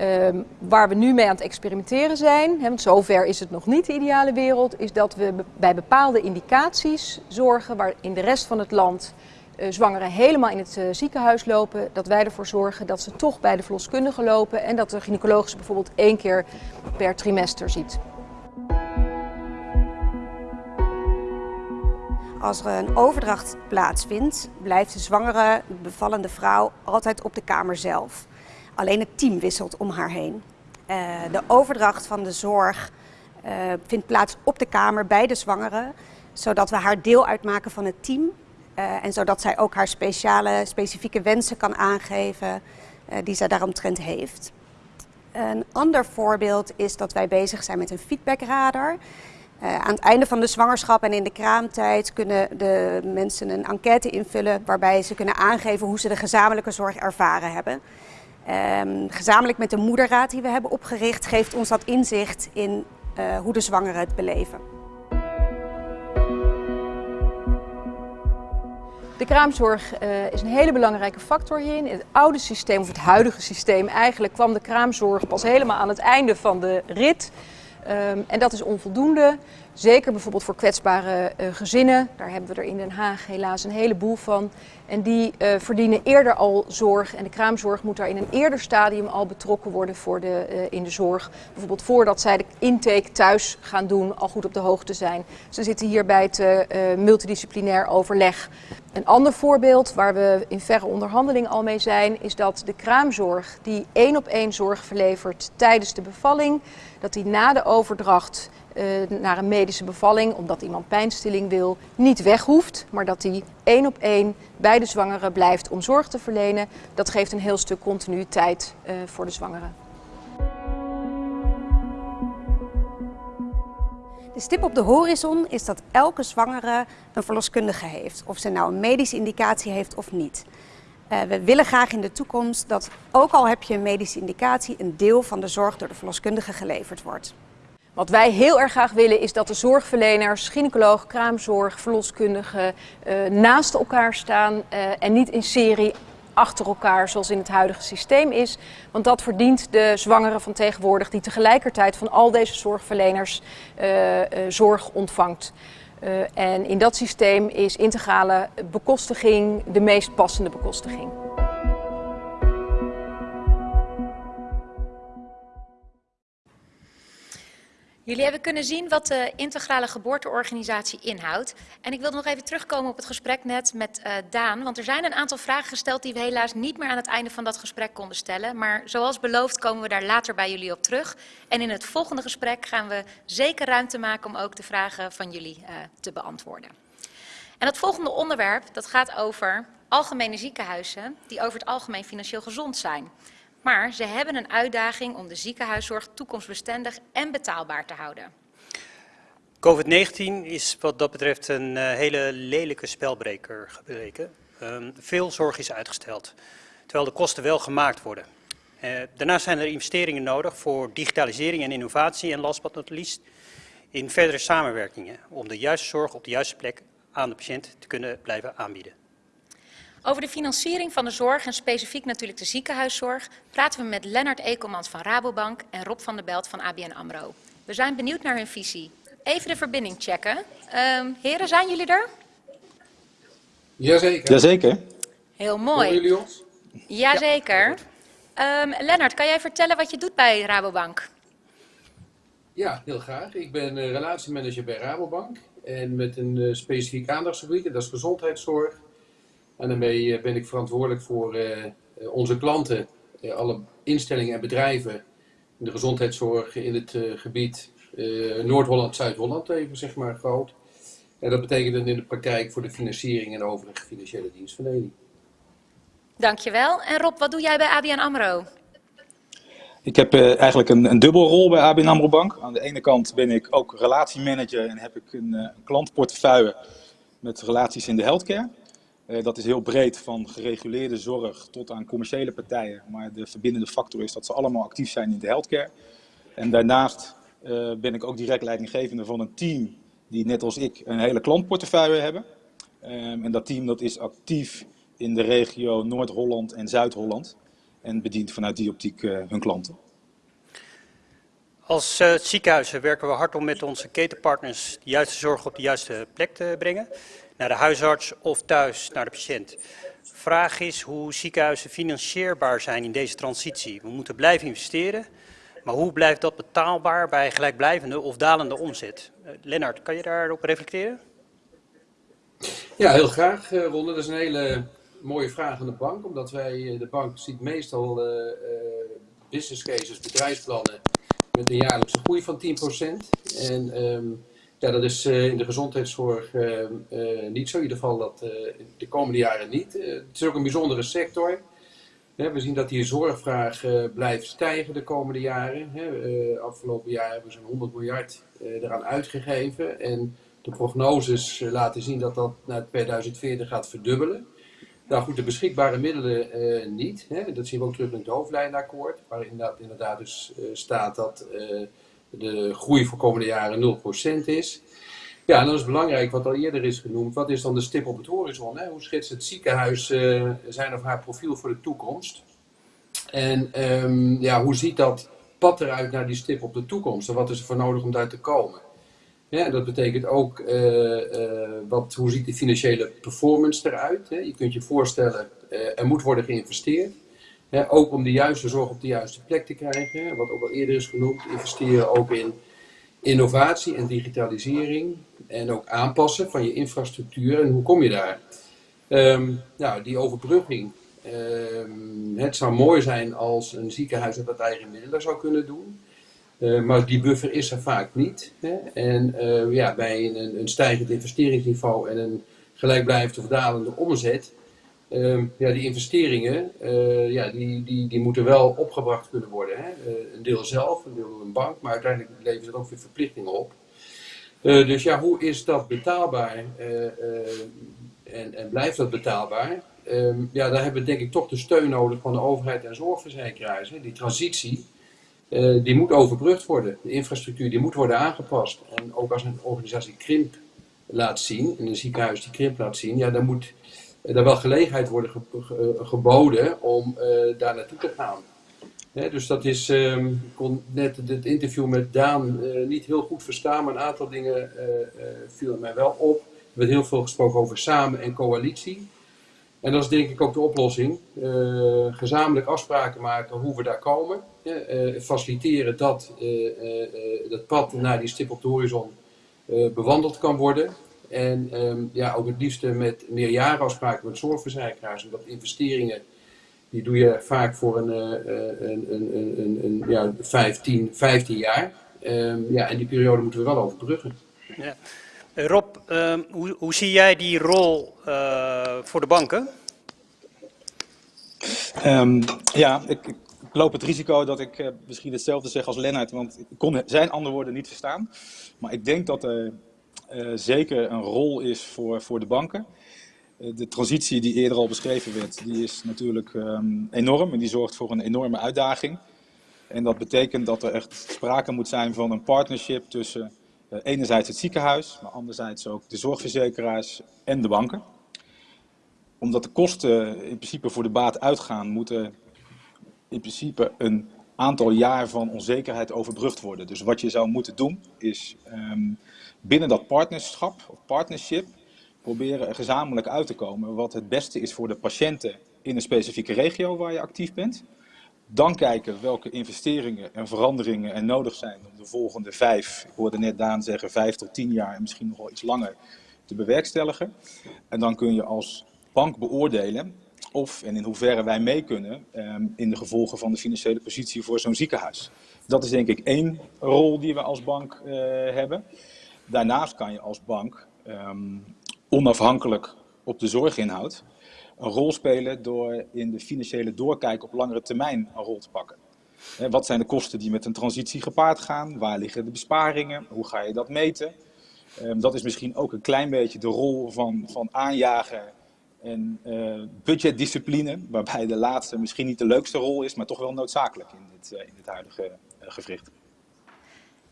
Um, waar we nu mee aan het experimenteren zijn, hè, want zover is het nog niet de ideale wereld, is dat we bij bepaalde indicaties zorgen waar in de rest van het land zwangeren helemaal in het uh, ziekenhuis lopen, dat wij ervoor zorgen dat ze toch bij de verloskundige lopen en dat de gynaecoloog ze bijvoorbeeld één keer per trimester ziet. Als er een overdracht plaatsvindt, blijft de zwangere, bevallende vrouw altijd op de kamer zelf. Alleen het team wisselt om haar heen. Uh, de overdracht van de zorg vindt plaats op de kamer bij de zwangere, zodat we haar deel uitmaken van het team. Uh, en zodat zij ook haar speciale, specifieke wensen kan aangeven die zij daaromtrent heeft. Een ander voorbeeld is dat wij bezig zijn met een feedbackradar. aan het einde van de zwangerschap en in de kraamtijd kunnen de mensen een enquête invullen waarbij ze kunnen aangeven hoe ze de gezamenlijke zorg ervaren hebben. Um, gezamenlijk met de moederraad die we hebben opgericht, geeft ons dat inzicht in uh, hoe de zwangeren het beleven. De kraamzorg uh, is een hele belangrijke factor hierin. In het oude systeem, of het huidige systeem, eigenlijk kwam de kraamzorg pas helemaal aan het einde van de rit. Um, en dat is onvoldoende. Zeker bijvoorbeeld voor kwetsbare uh, gezinnen. Daar hebben we er in Den Haag helaas een heleboel van. En die uh, verdienen eerder al zorg. En de kraamzorg moet daar in een eerder stadium al betrokken worden voor de, in de zorg. Bijvoorbeeld voordat zij de intake thuis gaan doen, al goed op de hoogte zijn. Ze zitten hier bij het multidisciplinair overleg. Een ander voorbeeld waar we in verre onderhandeling al mee zijn, is dat de kraamzorg die één op één zorg verlevert tijdens de bevalling, dat die na de overdracht uh, naar een medische bevalling, omdat iemand pijnstilling wil, niet weg hoeft, maar dat die één op één bij de zwangere blijft om zorg te verlenen. Dat geeft een heel stuk continuïteit uh, voor de zwangere. De stip op de horizon is dat elke zwangere een verloskundige heeft. Of ze nou een medische indicatie heeft of niet. Uh, we willen graag in de toekomst dat, ook al heb je een medische indicatie, een deel van de zorg door de verloskundige geleverd wordt. Wat wij heel erg graag willen is dat de zorgverleners, gynaecoloog, kraamzorg, verloskundigen uh, naast elkaar staan uh, en niet in serie achter elkaar zoals in het huidige systeem is. Want dat verdient de zwangere van tegenwoordig die tegelijkertijd van al deze zorgverleners uh, zorg ontvangt. en in dat systeem is integrale bekostiging de meest passende bekostiging. Jullie hebben kunnen zien wat de integrale geboorteorganisatie inhoudt. En ik wil nog even terugkomen op het gesprek net met uh, Daan. Want er zijn een aantal vragen gesteld die we helaas niet meer aan het einde van dat gesprek konden stellen. Maar zoals beloofd komen we daar later bij jullie op terug. En in het volgende gesprek gaan we zeker ruimte maken om ook de vragen van jullie uh, te beantwoorden. En het volgende onderwerp dat gaat over algemene ziekenhuizen die over het algemeen financieel gezond zijn. Maar ze hebben een uitdaging om de ziekenhuiszorg toekomstbestendig en betaalbaar te houden. COVID-19 is wat dat betreft een uh, hele lelijke spelbreker gebleken. Um, veel zorg is uitgesteld, terwijl de kosten wel gemaakt worden. Uh, daarnaast zijn er investeringen nodig voor digitalisering en innovatie en last but not least in verdere samenwerkingen om de juiste zorg op de juiste plek aan de patiënt te kunnen blijven aanbieden. Over de financiering van de zorg en specifiek natuurlijk de ziekenhuiszorg praten we met Lennart Ekelmans van Rabobank en Rob van der Belt van ABN AMRO. We zijn benieuwd naar hun visie. Even de verbinding checken. Um, heren, zijn jullie er? Jazeker. Jazeker. Heel mooi. Horen jullie ons? Jazeker. Ja, um, Lennart, kan jij vertellen wat je doet bij Rabobank? Ja, heel graag. Ik ben uh, relatiemanager bij Rabobank. en met een uh, specifiek aandachtsgebied, en dat is gezondheidszorg. En daarmee ben ik verantwoordelijk voor onze klanten, alle instellingen en bedrijven in de gezondheidszorg in het gebied Noord-Holland, Zuid-Holland, even zeg maar groot. En dat betekent dan in de praktijk voor de financiering en overige financiële dienstverlening. Dankjewel. En Rob, wat doe jij bij ABN AMRO? Ik heb uh, eigenlijk een, een dubbelrol bij ABN AMRO Bank. Aan de ene kant ben ik ook relatiemanager en heb ik een, uh, klantportefeuille met relaties in de healthcare. Uh, dat is heel breed, van gereguleerde zorg tot aan commerciële partijen. Maar de verbindende factor is dat ze allemaal actief zijn in de healthcare. En daarnaast ben ik ook direct leidinggevende van een team die net als ik een hele klantportefeuille hebben. Um, en dat team dat is actief in de regio Noord-Holland en Zuid-Holland en bedient vanuit die optiek uh, hun klanten. Als ziekenhuizen werken we hard om met onze ketenpartners de juiste zorg op de juiste plek te brengen. Naar de huisarts of thuis naar de patiënt. Vraag is hoe ziekenhuizen financierbaar zijn in deze transitie. We moeten blijven investeren, maar hoe blijft dat betaalbaar bij gelijkblijvende of dalende omzet? Uh, Lennart, kan je daarop reflecteren? Ja, heel graag, uh, Ronde. Dat is een hele mooie vraag aan de bank, omdat wij, eh, de bank ziet meestal uh, business cases, bedrijfsplannen met een jaarlijkse groei van 10%. En um, ja, dat is uh, in de gezondheidszorg niet zo, in ieder geval dat de komende jaren niet. het is ook een bijzondere sector. we zien dat die zorgvraag blijft stijgen de komende jaren. afgelopen jaar hebben we zo'n 100 miljard eraan uitgegeven. En de prognoses laten zien dat dat naar 2040 gaat verdubbelen. Nou goed, de beschikbare middelen niet. Hè? Dat zien we ook terug in het hoofdlijnakkoord, waar inderdaad, inderdaad dus staat dat de groei voor komende jaren 0% is. Ja, en dan is belangrijk, wat al eerder is genoemd, wat is dan de stip op het horizon? Hè? Hoe schetst het ziekenhuis zijn of haar profiel voor de toekomst? En um, ja, hoe ziet dat pad eruit naar die stip op de toekomst? En wat is er voor nodig om daar te komen? Ja, dat betekent ook, uh, uh, wat, hoe ziet de financiële performance eruit? Hè? Je kunt je voorstellen, er moet worden geïnvesteerd. Ook om de juiste zorg op de juiste plek te krijgen. Wat ook al eerder is genoemd, investeren ook in innovatie en digitalisering. En ook aanpassen van je infrastructuur. En hoe kom je daar? Um, nou, die overbrugging. Um, het zou mooi zijn als een ziekenhuis dat eigen middelen zou kunnen doen. Uh, maar die buffer is er vaak niet. Hè? En uh, ja, bij een, een, stijgend investeringsniveau en een gelijkblijvend of dalende omzet, uh, ja, die investeringen eh, ja, die, die, die moeten wel opgebracht kunnen worden. Hè? een deel zelf, een deel een bank, maar uiteindelijk levert het ook weer verplichtingen op. dus ja, hoe is dat betaalbaar en, en blijft dat betaalbaar? Um, ja, daar hebben we denk ik toch de steun nodig van de overheid en zorgverzekeraars. Hè? Die transitie. Die moet overbrugd worden. De infrastructuur die moet worden aangepast. En ook als een organisatie krimp laat zien, in een ziekenhuis die krimp laat zien, ja, dan moet er wel gelegenheid worden ge geboden om uh, daar naartoe te gaan. Dus dat is, um, ik kon net het interview met Daan uh, niet heel goed verstaan, maar een aantal dingen vielen mij wel op. Er werd heel veel gesproken over samen en coalitie. En dat is denk ik ook de oplossing. Uh, gezamenlijk afspraken maken hoe we daar komen. Uh, faciliteren dat uh, dat pad naar die stip op de horizon bewandeld kan worden. En um, ja, ook het liefste met meerjarenafspraken met zorgverzekeraars. Omdat investeringen, die doe je vaak voor een, een, een, een, een, ja, 15, 15 jaar. Um, ja, en die periode moeten we wel overbruggen. Ja. Rob, uh, hoe, hoe, zie jij die rol uh, voor de banken? Um, ja, ik, ik, loop het risico dat ik uh, misschien hetzelfde zeg als Lennart, want ik kon zijn andere woorden niet verstaan. Maar ik denk dat er zeker een rol is voor, voor de banken. de transitie die eerder al beschreven werd, die is natuurlijk um, enorm en die zorgt voor een enorme uitdaging. En dat betekent dat er echt sprake moet zijn van een partnership tussen uh, enerzijds het ziekenhuis, maar anderzijds ook de zorgverzekeraars en de banken. Omdat de kosten in principe voor de baat uitgaan, moeten in principe een aantal jaar van onzekerheid overbrugd worden. Dus wat je zou moeten doen, is um, binnen dat partnerschap of partnership proberen er gezamenlijk uit te komen wat het beste is voor de patiënten in een specifieke regio waar je actief bent. Dan kijken welke investeringen en veranderingen er nodig zijn om de volgende vijf, ik hoorde net Daan zeggen, vijf tot tien jaar en misschien nog wel iets langer te bewerkstelligen. En dan kun je als bank beoordelen of en in hoeverre wij mee kunnen um, in de gevolgen van de financiële positie voor zo'n ziekenhuis. Dat is denk ik één rol die we als bank uh, hebben. Daarnaast kan je als bank um, onafhankelijk op de zorginhoud een rol spelen door in de financiële doorkijk op langere termijn een rol te pakken. Wat zijn de kosten die met een transitie gepaard gaan? Waar liggen de besparingen? Hoe ga je dat meten? Um, dat is misschien ook een klein beetje de rol van, van aanjagen en uh, budgetdiscipline, waarbij de laatste misschien niet de leukste rol is, maar toch wel noodzakelijk in dit, uh, in huidige uh.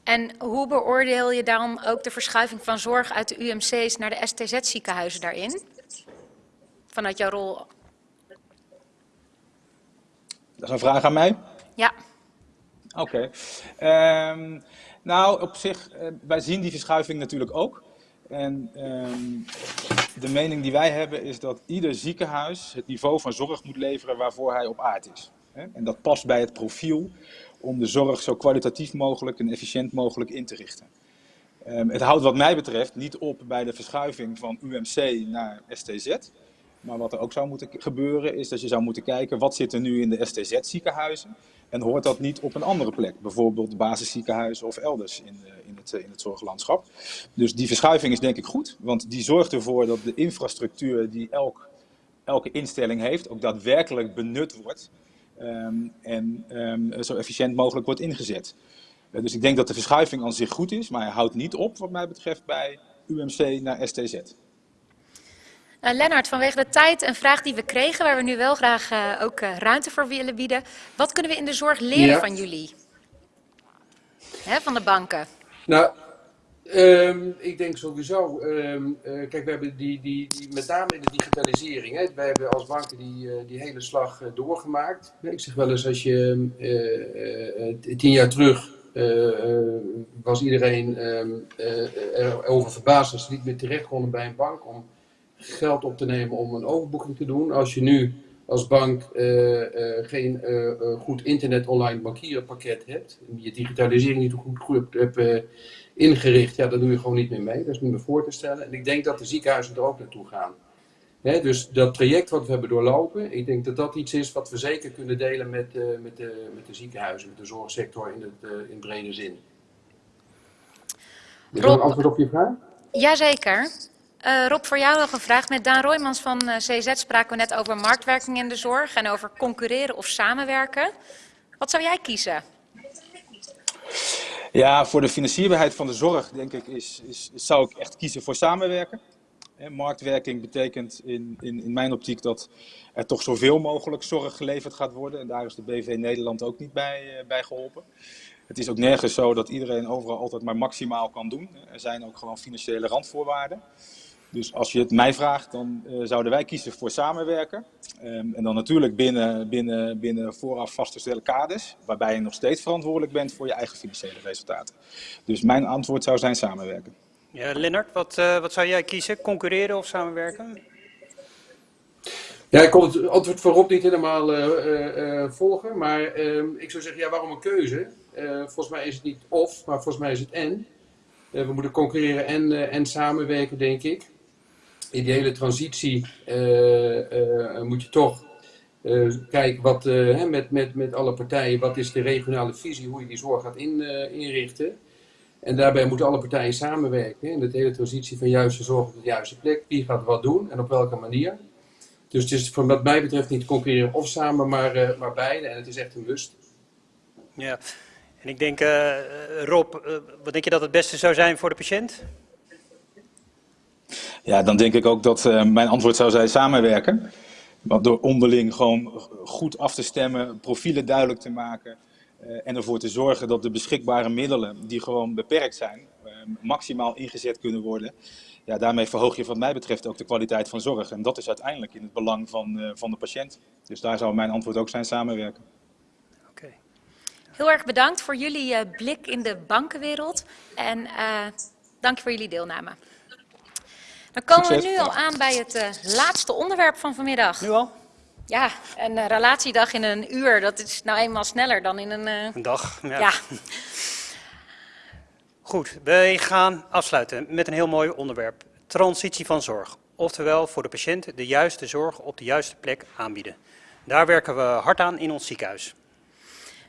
En hoe beoordeel je dan ook de verschuiving van zorg uit de UMC's naar de STZ-ziekenhuizen daarin? Vanuit jouw rol? Dat is een vraag aan mij? Ja. Oké. Okay. Um, nou, op zich, wij zien die verschuiving natuurlijk ook. En um, de mening die wij hebben is dat ieder ziekenhuis het niveau van zorg moet leveren waarvoor hij op aard is. En dat past bij het profiel om de zorg zo kwalitatief mogelijk en efficiënt mogelijk in te richten. Um, het houdt wat mij betreft niet op bij de verschuiving van UMC naar STZ. Maar wat er ook zou moeten gebeuren is dat je zou moeten kijken wat zit er nu in de STZ ziekenhuizen. En hoort dat niet op een andere plek, bijvoorbeeld basisziekenhuizen of elders in, de, in, het, in het zorglandschap. Dus die verschuiving is denk ik goed, want die zorgt ervoor dat de infrastructuur die elk, elke instelling heeft ook daadwerkelijk benut wordt. Um, en um, zo efficiënt mogelijk wordt ingezet. Uh, dus ik denk dat de verschuiving aan zich goed is, maar hij houdt niet op wat mij betreft bij UMC naar STZ. Uh, Lennart, vanwege de tijd een vraag die we kregen, waar we nu wel graag uh, ook uh, ruimte voor willen bieden. Wat kunnen we in de zorg leren ja. van jullie? Hè, van de banken. Nou, um, ik denk sowieso, um, kijk, we hebben die, die, die, met name in de digitalisering, hè, wij hebben als banken die, die hele slag doorgemaakt. Ik zeg wel eens, als je tien jaar terug was iedereen erover verbaasd als ze niet meer terecht konden bij een bank om geld op te nemen om een overboeking te doen. Als je nu als bank geen goed internet online bankieren pakket hebt, je digitalisering niet goed, goed hebt ingericht, ja, dan doe je gewoon niet meer mee. Dat is niet meer voor te stellen. En ik denk dat de ziekenhuizen er ook naartoe gaan. Dus dat traject wat we hebben doorlopen, ik denk dat dat iets is wat we zeker kunnen delen met, met, de, met de ziekenhuizen, met de zorgsector in, het, in brede zin. Is dat een antwoord op je vraag? Jazeker. Uh, Rob, voor jou nog een vraag. Met Daan Roymans van uh, CZ spraken we net over marktwerking in de zorg en over concurreren of samenwerken. Wat zou jij kiezen? Ja, voor de financierbaarheid van de zorg, denk ik, is, is, zou ik echt kiezen voor samenwerken. Marktwerking betekent in, in, in mijn optiek dat er toch zoveel mogelijk zorg geleverd gaat worden. En daar is de BV Nederland ook niet bij, uh, bij geholpen. Het is ook nergens zo dat iedereen overal altijd maar maximaal kan doen. Er zijn ook gewoon financiële randvoorwaarden. Dus als je het mij vraagt, dan uh, zouden wij kiezen voor samenwerken. Um, en dan natuurlijk binnen, binnen, binnen vooraf vastgestelde kaders, waarbij je nog steeds verantwoordelijk bent voor je eigen financiële resultaten. Dus mijn antwoord zou zijn samenwerken. Ja, Lennart, wat, uh, wat zou jij kiezen? Concurreren of samenwerken? Ja, ik kon het antwoord voorop niet helemaal uh, volgen, maar ehm, ik zou zeggen, ja, waarom een keuze? volgens mij is het niet of, maar volgens mij is het en. we moeten concurreren en, en samenwerken, denk ik in die hele transitie uh, uh, moet je toch uh, kijken wat, hè, met, met, met alle partijen, wat is de regionale visie, hoe je die zorg gaat in, inrichten. En daarbij moeten alle partijen samenwerken in de hele transitie van juiste zorg op de juiste plek. Wie gaat wat doen en op welke manier. Dus het is van wat mij betreft niet concurreren of samen, maar, maar beide. En het is echt een must. Ja, en ik denk, Rob, wat denk je dat het beste zou zijn voor de patiënt? Ja, dan denk ik ook dat uh, mijn antwoord zou zijn samenwerken. Want door onderling gewoon goed af te stemmen, profielen duidelijk te maken uh, en ervoor te zorgen dat de beschikbare middelen, die gewoon beperkt zijn, uh, maximaal ingezet kunnen worden. Ja, daarmee verhoog je wat mij betreft ook de kwaliteit van zorg. En dat is uiteindelijk in het belang van, van de patiënt. Dus daar zou mijn antwoord ook zijn samenwerken. Oké. Okay. Heel erg bedankt voor jullie blik in de bankenwereld. En dank voor jullie deelname. Dan komen Succes. we nu al aan bij het uh, laatste onderwerp van vanmiddag. Nu al? Ja, een uh, relatiedag in een uur, dat is nou eenmaal sneller dan in een... Uh... Een dag, ja. ja. Goed, wij gaan afsluiten met een heel mooi onderwerp. Transitie van zorg. Oftewel voor de patiënt de juiste zorg op de juiste plek aanbieden. Daar werken we hard aan in ons ziekenhuis.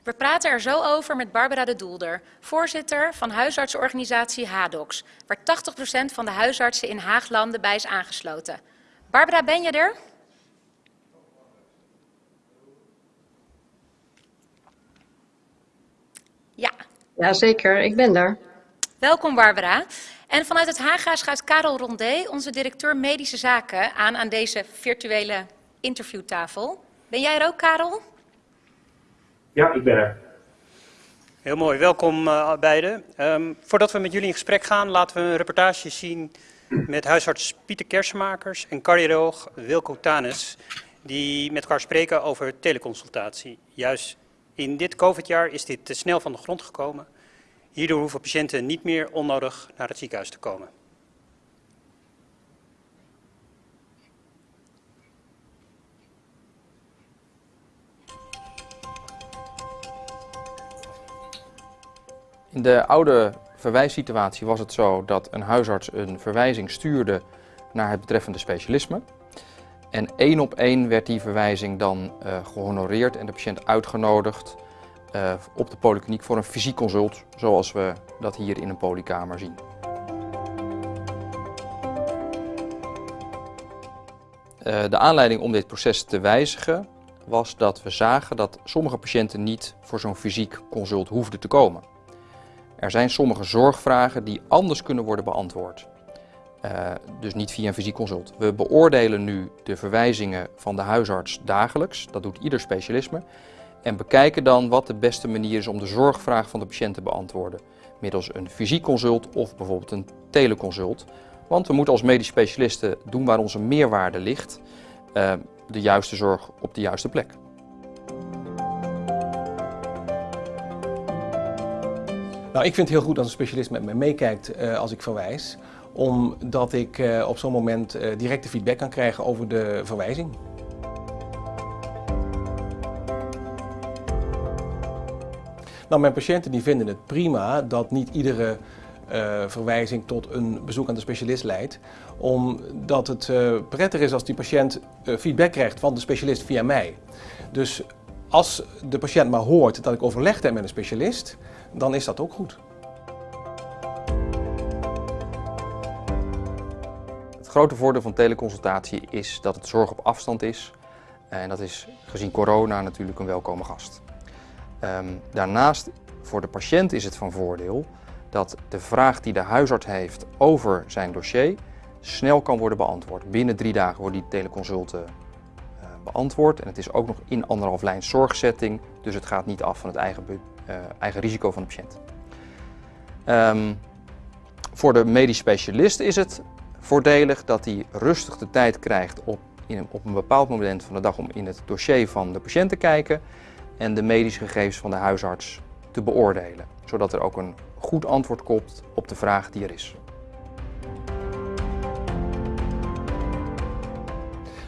We praten er zo over met Barbara de Doelder, voorzitter van huisartsenorganisatie HADOX, waar 80% van de huisartsen in Haaglanden bij is aangesloten. Barbara, ben je er? Ja. Jazeker, ik ben daar. Welkom Barbara. En vanuit het Haga schuift Karel Rondé, onze directeur medische zaken, aan aan deze virtuele interviewtafel. Ben jij er ook, Karel? Ja, ik ben er. Heel mooi, welkom uh, beiden. Um, voordat we met jullie in gesprek gaan, laten we een reportage zien met huisarts Pieter Kersenmakers en cardioloog Wilco Tanes, die met elkaar spreken over teleconsultatie. Juist in dit COVID-jaar is dit te snel van de grond gekomen. Hierdoor hoeven patiënten niet meer onnodig naar het ziekenhuis te komen. In de oude verwijssituatie was het zo dat een huisarts een verwijzing stuurde naar het betreffende specialisme. En één op één werd die verwijzing dan uh, gehonoreerd en de patiënt uitgenodigd uh, op de polykliniek voor een fysiek consult, zoals we dat hier in een polykamer zien. Uh, de aanleiding om dit proces te wijzigen was dat we zagen dat sommige patiënten niet voor zo'n fysiek consult hoefden te komen. Er zijn sommige zorgvragen die anders kunnen worden beantwoord. Uh, dus niet via een fysiek consult. We beoordelen nu de verwijzingen van de huisarts dagelijks. Dat doet ieder specialisme. En bekijken dan wat de beste manier is om de zorgvraag van de patiënt te beantwoorden. Middels een fysiek consult of bijvoorbeeld een teleconsult. Want we moeten als medisch specialisten doen waar onze meerwaarde ligt. Uh, de juiste zorg op de juiste plek. Nou, ik vind het heel goed als een specialist met me meekijkt uh, als ik verwijs. Omdat ik uh, op zo'n moment uh, directe feedback kan krijgen over de verwijzing. Nou, mijn patiënten die vinden het prima dat niet iedere verwijzing tot een bezoek aan de specialist leidt. Omdat het uh, prettig is als die patiënt feedback krijgt van de specialist via mij. Dus als de patiënt maar hoort dat ik overlegd heb met een specialist, dan is dat ook goed. Het grote voordeel van teleconsultatie is dat het zorg op afstand is. En dat is gezien corona natuurlijk een welkome gast. Um, daarnaast voor de patiënt is het van voordeel dat de vraag die de huisarts heeft over zijn dossier snel kan worden beantwoord. Binnen drie dagen worden die teleconsulten uh, beantwoord en het is ook nog in anderhalf lijn zorgsetting, dus het gaat niet af van het eigen, eigen risico van de patiënt. Um, voor de medisch specialist is het voordelig dat hij rustig de tijd krijgt op, in, op een bepaald moment van de dag om in het dossier van de patiënt te kijken en de medische gegevens van de huisarts te beoordelen, zodat er ook een goed antwoord komt op de vraag die er is.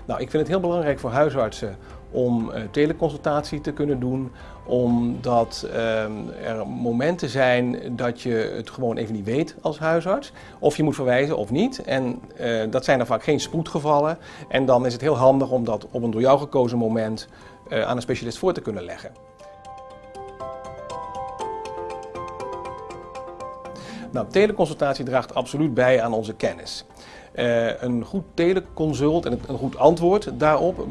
Nou, ik vind het heel belangrijk voor huisartsen om uh, teleconsultatie te kunnen doen, omdat uh, er momenten zijn dat je het gewoon even niet weet als huisarts. Of je moet verwijzen of niet. En uh, dat zijn er vaak geen spoedgevallen. En dan is het heel handig om dat op een door jou gekozen moment uh, aan een specialist voor te kunnen leggen. Nou, teleconsultatie draagt absoluut bij aan onze kennis. Uh, een goed teleconsult en een goed antwoord daarop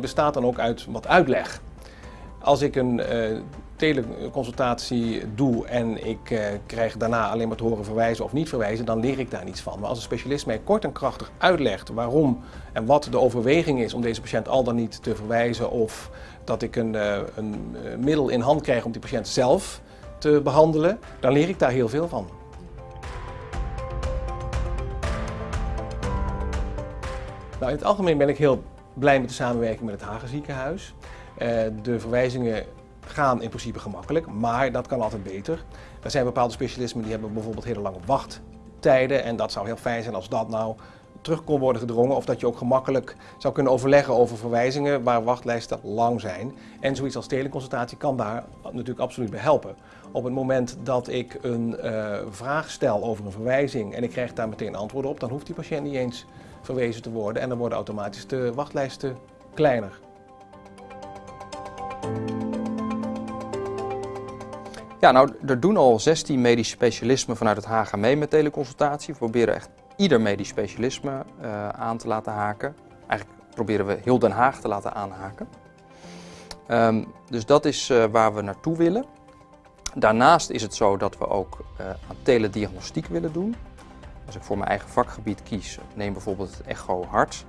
bestaat dan ook uit wat uitleg. Als ik een uh, teleconsultatie doe en ik krijg daarna alleen maar te horen verwijzen of niet verwijzen, dan leer ik daar niets van. Maar als een specialist mij kort en krachtig uitlegt waarom en wat de overweging is om deze patiënt al dan niet te verwijzen of dat ik een, een middel in hand krijg om die patiënt zelf te behandelen, dan leer ik daar heel veel van. Nou, in het algemeen ben ik heel blij met de samenwerking met het Hagen ziekenhuis. Uh, de verwijzingen gaan in principe gemakkelijk, maar dat kan altijd beter. Er zijn bepaalde specialismen die hebben bijvoorbeeld hele lange wachttijden en dat zou heel fijn zijn als dat nou terug kon worden gedrongen of dat je ook gemakkelijk zou kunnen overleggen over verwijzingen waar wachtlijsten lang zijn. En zoiets als teleconsultatie kan daar natuurlijk absoluut bij helpen. Op het moment dat ik een uh, vraag stel over een verwijzing en ik krijg daar meteen antwoord op, dan hoeft die patiënt niet eens verwezen te worden en dan worden automatisch de wachtlijsten kleiner. Ja, nou, er doen al 16 medisch specialismen vanuit het HG mee met teleconsultatie. We proberen echt ieder medisch specialisme uh, aan te laten haken. Eigenlijk proberen we heel Den Haag te laten aanhaken. Um, dus dat is uh, waar we naartoe willen. Daarnaast is het zo dat we ook uh, aan telediagnostiek willen doen. Als ik voor mijn eigen vakgebied kies, neem bijvoorbeeld het echo hart.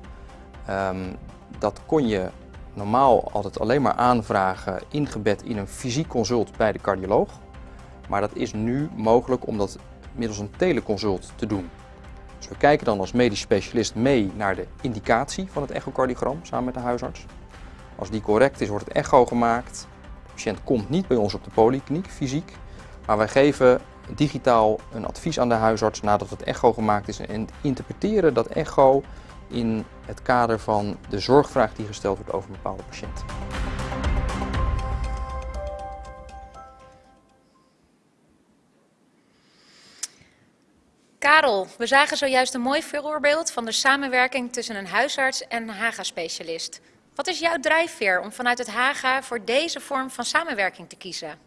Um, dat kon je normaal altijd alleen maar aanvragen ingebed in een fysiek consult bij de cardioloog. Maar dat is nu mogelijk om dat middels een teleconsult te doen. Dus we kijken dan als medisch specialist mee naar de indicatie van het echocardiogram samen met de huisarts. Als die correct is, wordt het echo gemaakt. De patiënt komt niet bij ons op de polykliniek fysiek, maar wij geven digitaal een advies aan de huisarts nadat het echo gemaakt is en interpreteren dat echo in het kader van de zorgvraag die gesteld wordt over een bepaalde patiënt. Karel, we zagen zojuist een mooi voorbeeld van de samenwerking tussen een huisarts en een HAGA-specialist. Wat is jouw drijfveer om vanuit het HAGA voor deze vorm van samenwerking te kiezen?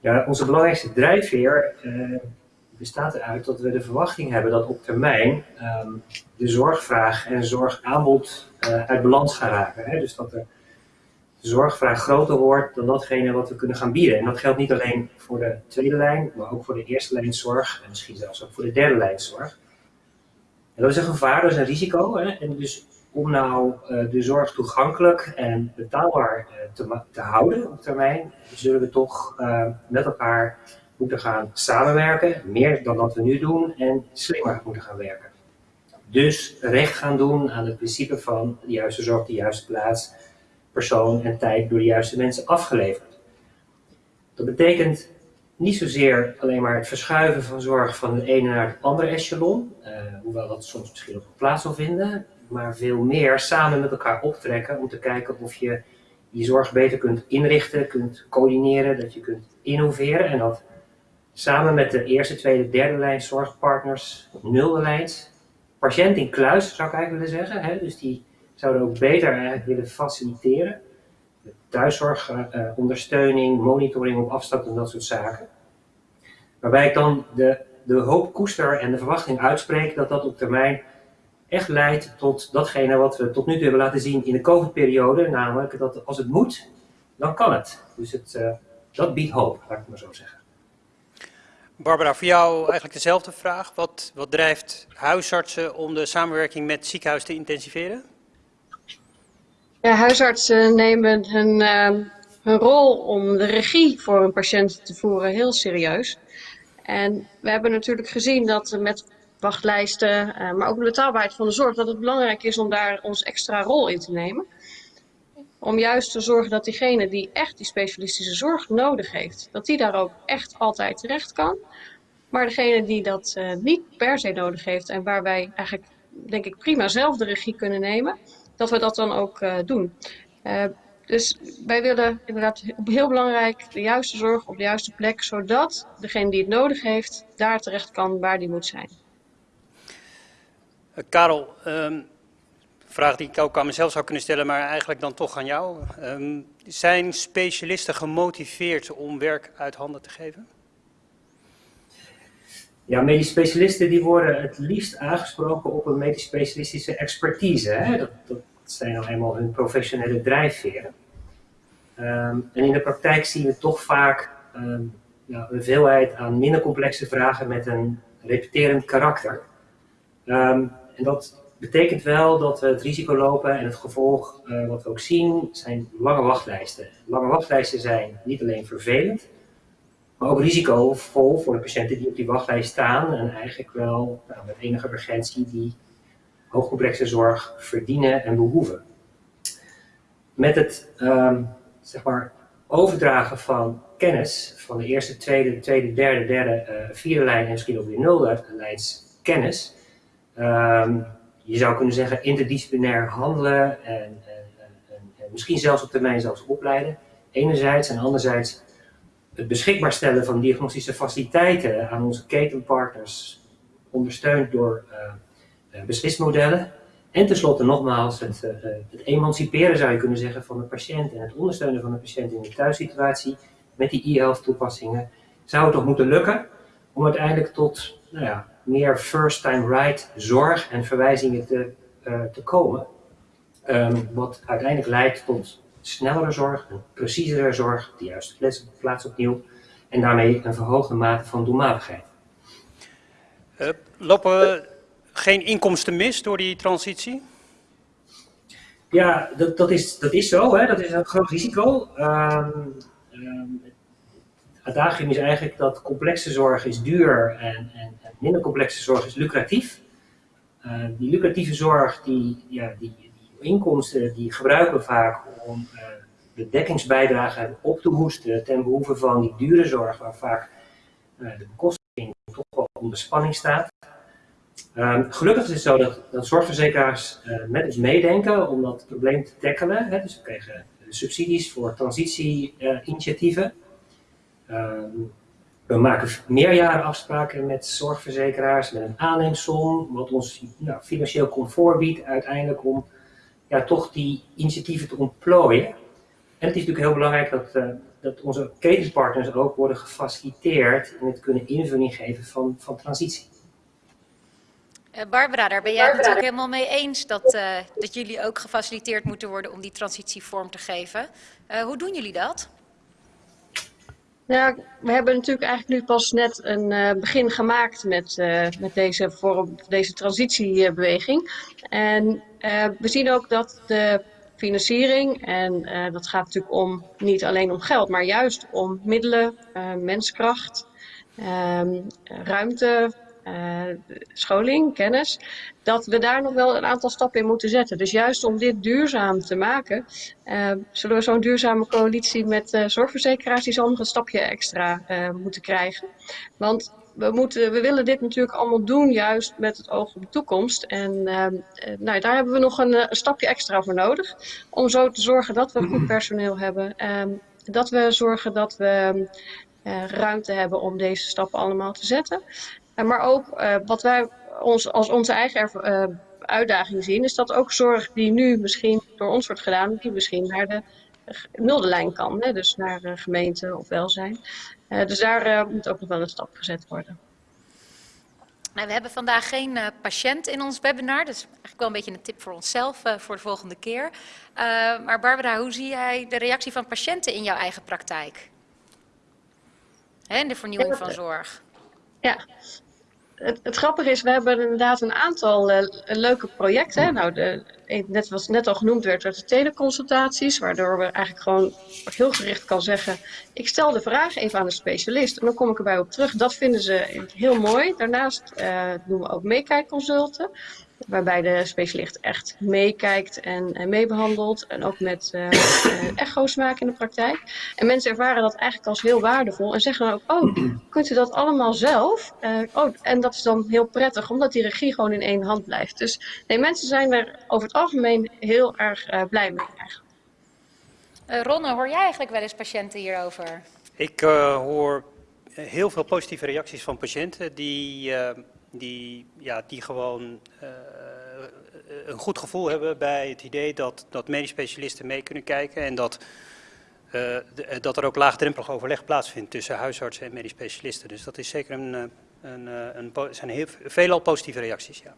Ja, onze belangrijkste drijfveer uh, bestaat eruit dat we de verwachting hebben dat op termijn um, de zorgvraag en zorgaanbod uh, uit balans gaan raken. Hè? Dus dat de zorgvraag groter wordt dan datgene wat we kunnen gaan bieden. En dat geldt niet alleen voor de tweede lijn, maar ook voor de eerste lijn zorg en misschien zelfs ook voor de derde lijn zorg. En dat is een gevaar, dat is een risico. Hè? En dus om nou uh, de zorg toegankelijk en betaalbaar uh, te, te, houden op termijn, zullen we toch met elkaar moeten gaan samenwerken, meer dan wat we nu doen, en slimmer moeten gaan werken. Dus recht gaan doen aan het principe van de juiste zorg de juiste plaats, persoon en tijd door de juiste mensen afgeleverd. Dat betekent niet zozeer alleen maar het verschuiven van zorg van het ene naar het andere echelon, uh, hoewel dat soms misschien ook plaats zal vinden, maar veel meer samen met elkaar optrekken om te kijken of je je zorg beter kunt inrichten, kunt coördineren, dat je kunt innoveren en dat samen met de eerste, tweede, derde lijn zorgpartners, nulde lijns, patiënt in kluis zou ik eigenlijk willen zeggen, hè? dus die zouden ook beter willen faciliteren. Thuiszorg, uh, ondersteuning, monitoring op afstand en dat soort zaken. Waarbij ik dan de, de hoop koester en de verwachting uitspreek dat dat op termijn echt leidt tot datgene wat we tot nu toe hebben laten zien in de COVID-periode. Namelijk dat als het moet, dan kan het. Dus het, uh, dat biedt hoop, laat ik maar zo zeggen. Barbara, voor jou eigenlijk dezelfde vraag. Wat, wat drijft huisartsen om de samenwerking met ziekenhuis te intensiveren? Ja, huisartsen nemen hun, uh, hun rol om de regie voor een patiënt te voeren heel serieus. En we hebben natuurlijk gezien dat met wachtlijsten, uh, maar ook de betaalbaarheid van de zorg, dat het belangrijk is om daar ons extra rol in te nemen. Om juist te zorgen dat diegene die echt die specialistische zorg nodig heeft, dat die daar ook echt altijd terecht kan. Maar degene die dat uh, niet per se nodig heeft en waar wij eigenlijk, denk ik, prima zelf de regie kunnen nemen, dat we dat dan ook uh, doen. Uh, dus wij willen inderdaad heel belangrijk de juiste zorg op de juiste plek, zodat degene die het nodig heeft, daar terecht kan waar die moet zijn. Karel, um, vraag die ik ook aan mezelf zou kunnen stellen, maar eigenlijk dan toch aan jou. Um, zijn specialisten gemotiveerd om werk uit handen te geven? Ja, medisch specialisten die worden het liefst aangesproken op een medisch specialistische expertise. Hè? Dat, dat zijn nou eenmaal hun professionele drijfveren. Um, en in de praktijk zien we toch vaak um, ja, een veelheid aan minder complexe vragen met een repeterend karakter. En dat betekent wel dat we het risico lopen en het gevolg uh, wat we ook zien zijn lange wachtlijsten. Lange wachtlijsten zijn niet alleen vervelend, maar ook risicovol voor de patiënten die op die wachtlijst staan en eigenlijk wel nou, met enige urgentie die hoogcomplexe zorg verdienen en behoeven. Met het um, zeg maar, overdragen van kennis van de eerste, tweede, tweede derde, derde, uh, vierde lijn en misschien ook weer nulde lijns kennis. Ehm, je zou kunnen zeggen interdisciplinair handelen en, en, en, en, misschien zelfs op termijn zelfs opleiden. Enerzijds en anderzijds het beschikbaar stellen van diagnostische faciliteiten aan onze ketenpartners, ondersteund door uh, beslismodellen. En tenslotte nogmaals het, uh, het, emanciperen zou je kunnen zeggen van de patiënt en het ondersteunen van de patiënt in de thuissituatie met die e-health toepassingen zou het toch moeten lukken om uiteindelijk tot nou ja, meer first time right zorg en verwijzingen te, uh, te komen. Um, wat uiteindelijk leidt tot snellere zorg, een preciezere zorg, de juiste plaats opnieuw en daarmee een verhoogde mate van doelmatigheid. Uh, lopen we geen inkomsten mis door die transitie? Ja, dat, dat, is, dat is zo, hè? dat is een groot risico. Um, um, het adagium is eigenlijk dat complexe zorg is duur en, en minder complexe zorg is lucratief. Uh, die lucratieve zorg, die, ja, die, die, inkomsten, die gebruiken we vaak om uh, de dekkingsbijdrage op te hoesten ten behoeve van die dure zorg, waar vaak uh, de bekostiging toch wel onder spanning staat. Um, gelukkig is het zo dat, zorgverzekeraars met ons meedenken om dat probleem te tackelen. Hè. Dus we kregen subsidies voor transitie-initiatieven. Um, we maken meerjarenafspraken met zorgverzekeraars met een aanneemsom, wat ons nou, financieel comfort biedt uiteindelijk om ja, toch die initiatieven te ontplooien. En het is natuurlijk heel belangrijk dat, uh, dat onze ketenspartners ook worden gefaciliteerd in het kunnen invulling geven van, van transitie. Uh, Barbara, daar ben jij het natuurlijk helemaal mee eens dat, uh, dat jullie ook gefaciliteerd moeten worden om die transitie vorm te geven. hoe doen jullie dat? Ja, we hebben natuurlijk eigenlijk nu pas net een uh, begin gemaakt met, uh, met deze, deze transitiebeweging. En uh, we zien ook dat de financiering, en dat gaat natuurlijk om niet alleen om geld, maar juist om middelen, menskracht, ehm, ruimte, scholing, kennis, dat we daar nog wel een aantal stappen in moeten zetten. Dus juist om dit duurzaam te maken, uh, zullen we zo'n duurzame coalitie met uh, zorgverzekeraars, die zal nog een stapje extra moeten krijgen. Want we, moeten, we willen dit natuurlijk allemaal doen, juist met het oog op de toekomst. En nou, daar hebben we nog een, een, stapje extra voor nodig, om zo te zorgen dat we goed personeel hebben. dat we zorgen dat we ruimte hebben om deze stappen allemaal te zetten. Maar ook uh, wat wij ons, als onze eigen uh, uitdaging zien, is dat ook zorg die nu misschien door ons wordt gedaan, die misschien naar de nulde lijn kan. Hè? Dus naar gemeente of welzijn. Uh, dus daar moet ook nog wel een stap gezet worden. Nou, we hebben vandaag geen uh, patiënt in ons webinar, dus eigenlijk wel een beetje een tip voor onszelf uh, voor de volgende keer. Uh, maar Barbara, hoe zie jij de reactie van patiënten in jouw eigen praktijk? Hè, in de vernieuwing van zorg. Ja, het, grappige is, we hebben inderdaad een aantal uh, leuke projecten. Nou, de, net wat net al genoemd werd, werd de teleconsultaties, waardoor we eigenlijk gewoon heel gericht kan zeggen, ik stel de vraag even aan de specialist en dan kom ik erbij op terug. Dat vinden ze heel mooi. Daarnaast uh, doen we ook meekijkconsulten waarbij de specialist echt meekijkt en, en meebehandelt. En ook met uh, echo's maken in de praktijk. En mensen ervaren dat eigenlijk als heel waardevol. En zeggen dan ook, oh, kunt u dat allemaal zelf? Uh, oh, en dat is dan heel prettig, omdat die regie gewoon in één hand blijft. Dus nee, mensen zijn er over het algemeen heel erg uh, blij mee eigenlijk. Ronne, hoor jij eigenlijk wel eens patiënten hierover? Ik hoor heel veel positieve reacties van patiënten die die, ja, die gewoon uh, een goed gevoel hebben bij het idee dat, dat medisch specialisten mee kunnen kijken en dat, uh, de, dat er ook laagdrempelig overleg plaatsvindt tussen huisartsen en medisch specialisten. Dus dat is zeker een, een, een, zijn heel, veelal positieve reacties. Ja.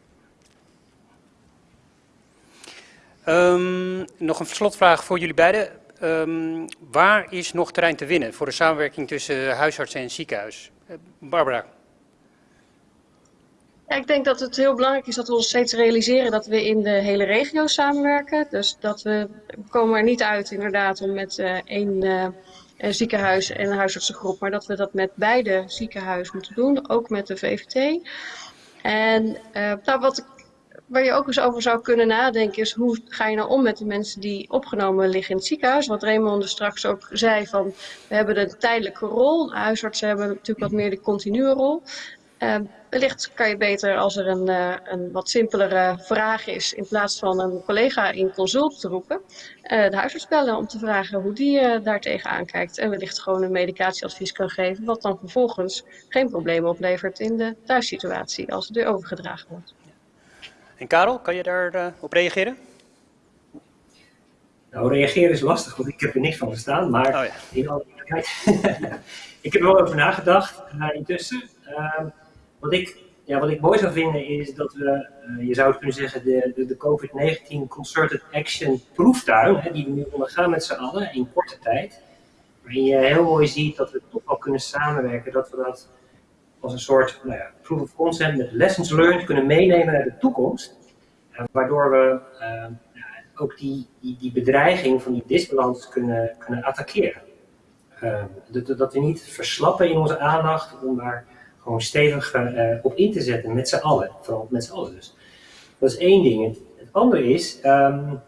Um, nog een slotvraag voor jullie beiden. Um, waar is nog terrein te winnen voor de samenwerking tussen huisartsen en ziekenhuis? Barbara. Ja, ik denk dat het heel belangrijk is dat we ons steeds realiseren dat we in de hele regio samenwerken. Dus dat we, we komen er niet uit inderdaad om met uh, één uh, ziekenhuis en een huisartsengroep, maar dat we dat met beide ziekenhuizen moeten doen, ook met de VVT. En nou, wat waar je ook eens over zou kunnen nadenken is hoe ga je nou om met de mensen die opgenomen liggen in het ziekenhuis. Wat Raymond er straks ook zei van we hebben een tijdelijke rol. Huisartsen hebben natuurlijk wat meer de continue rol. Uh, wellicht kan je beter als er een, uh, een wat simpelere vraag is, in plaats van een collega in consult te roepen, uh, de huisarts bellen om te vragen hoe die uh, daar tegenaan kijkt. En wellicht gewoon een medicatieadvies kan geven, wat dan vervolgens geen problemen oplevert in de thuissituatie als het weer overgedragen wordt. En Karel, kan je daarop op reageren? Nou, reageren is lastig, want ik heb er niks van verstaan. Maar oh ja. in alle ik heb er wel over nagedacht uh, intussen. Uh, wat, ik, ja, wat ik mooi zou vinden is dat we, uh, je zou kunnen zeggen, de, de, de COVID-19 Concerted Action proeftuin, die we nu ondergaan met z'n allen in korte tijd. Waarin je heel mooi ziet dat we toch wel kunnen samenwerken, dat we dat als een soort nou ja, proof of concept met lessons learned kunnen meenemen naar de toekomst. waardoor we ook die, die, die bedreiging van die disbalans kunnen, kunnen attackeren. Uh, dat, dat, we niet verslappen in onze aandacht om daar gewoon stevig uh, op in te zetten met z'n allen. Vooral met z'n allen dus. Dat is één ding. Het, andere is, um,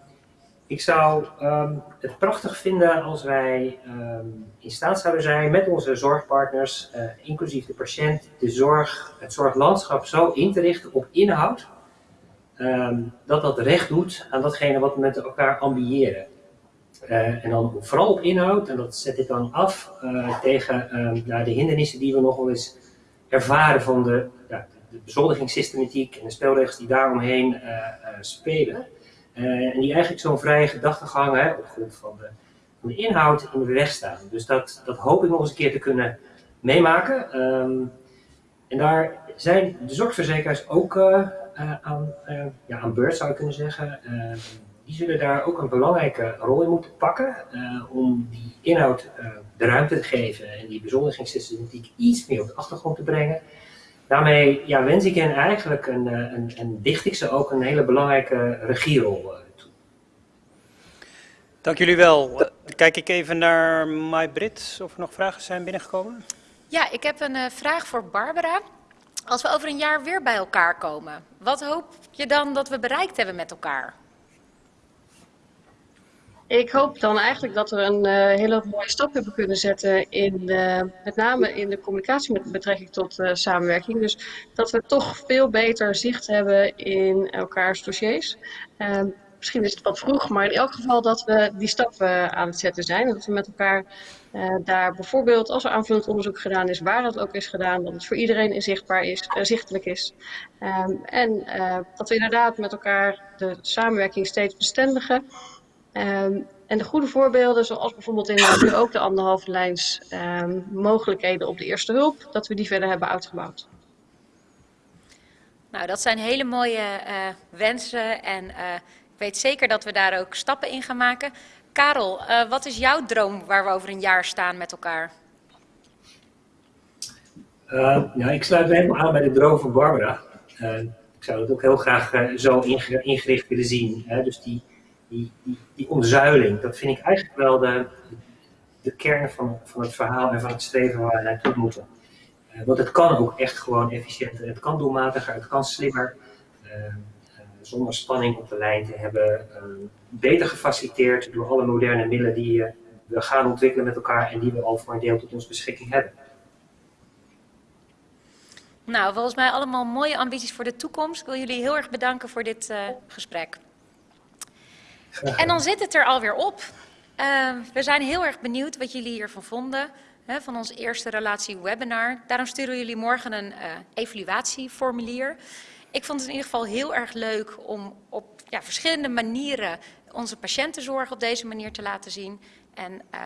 ik zou um, het prachtig vinden als wij um, in staat zouden zijn met onze zorgpartners, uh, inclusief de patiënt, de zorg, het zorglandschap zo in te richten op inhoud dat dat recht doet aan datgene wat we met elkaar ambiëren. Uh, en dan vooral op inhoud, en dat zet ik dan af uh, tegen nou, de hindernissen die we nog wel eens ervaren van de, ja, de bezoldigingssystematiek en de spelregels die daaromheen uh, spelen. en die eigenlijk zo'n vrije gedachtegang hè, op grond van de, van de inhoud in de weg staan. Dus dat, dat hoop ik nog eens een keer te kunnen meemaken. Um, en daar zijn de zorgverzekeraars ook aan, ja, aan beurt, zou je kunnen zeggen. Die zullen daar ook een belangrijke rol in moeten pakken om die inhoud de ruimte te geven en die bezoldigingssystematiek iets meer op de achtergrond te brengen. Daarmee ja, wens ik hen eigenlijk een, een, en dicht ik ze ook een hele belangrijke regierol toe. Dank jullie wel. Dan kijk ik even naar Mai Brit, of er nog vragen zijn binnengekomen. Ja, ik heb een vraag voor Barbara. Als we over een jaar weer bij elkaar komen, wat hoop je dan dat we bereikt hebben met elkaar? Ik hoop dan eigenlijk dat we een uh, hele mooie stap hebben kunnen zetten in uh, met name in de communicatie met betrekking tot uh, samenwerking. Dus dat we toch veel beter zicht hebben in elkaars dossiers. Ehm, misschien is het wat vroeg, maar in elk geval dat we die stappen aan het zetten zijn. Dat we met elkaar daar bijvoorbeeld, als er aanvullend onderzoek gedaan is, waar het ook is gedaan, dat het voor iedereen inzichtbaar is, zichtelijk is. Um, en dat we inderdaad met elkaar de samenwerking steeds bestendigen. Um, en de goede voorbeelden, zoals bijvoorbeeld in nu ook de anderhalve lijns um, mogelijkheden op de eerste hulp, dat we die verder hebben uitgebouwd. Nou, dat zijn hele mooie wensen en ik weet zeker dat we daar ook stappen in gaan maken. Karel, uh, wat is jouw droom waar we over een jaar staan met elkaar? Uh, ja, ik sluit me helemaal aan bij de droom van Barbara. Uh, ik zou het ook heel graag zo ingericht willen zien. Hè? Dus die, die, die, die omzuiling, dat vind ik eigenlijk wel de, de kern van, van het verhaal en van het streven waar we naartoe moeten. want het kan ook echt gewoon efficiënter, het kan doelmatiger, het kan slimmer zonder spanning op de lijn te hebben, uh, beter gefaciliteerd door alle moderne middelen die uh, we gaan ontwikkelen met elkaar en die we al voor een deel tot onze beschikking hebben. Nou, volgens mij allemaal mooie ambities voor de toekomst. Ik wil jullie heel erg bedanken voor dit gesprek. En dan zit het er alweer op. we zijn heel erg benieuwd wat jullie hiervan vonden hè, van ons eerste relatie webinar. Daarom sturen jullie morgen een evaluatieformulier. Ik vond het in ieder geval heel erg leuk om op ja, verschillende manieren onze patiëntenzorg op deze manier te laten zien. En uh,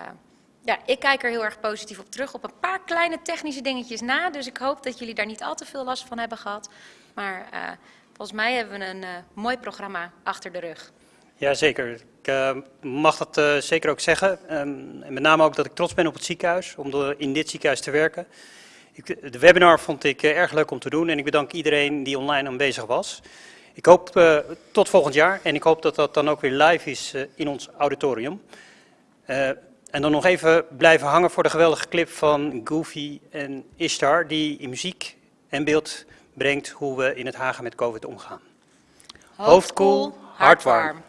ja, ik kijk er heel erg positief op terug, op een paar kleine technische dingetjes na. Dus ik hoop dat jullie daar niet al te veel last van hebben gehad. Maar uh, volgens mij hebben we een mooi programma achter de rug. Ja, zeker. Ik uh, mag dat uh, zeker ook zeggen. Um, en met name ook dat ik trots ben op het ziekenhuis, om in dit ziekenhuis te werken. Ik, de webinar vond ik uh, erg leuk om te doen en ik bedank iedereen die online aanwezig was. Ik hoop tot volgend jaar en ik hoop dat dat dan ook weer live is in ons auditorium. en dan nog even blijven hangen voor de geweldige clip van Goofy en Ishtar, die in muziek en beeld brengt hoe we in het Hagen met COVID omgaan. Hoofd koel, hart warm.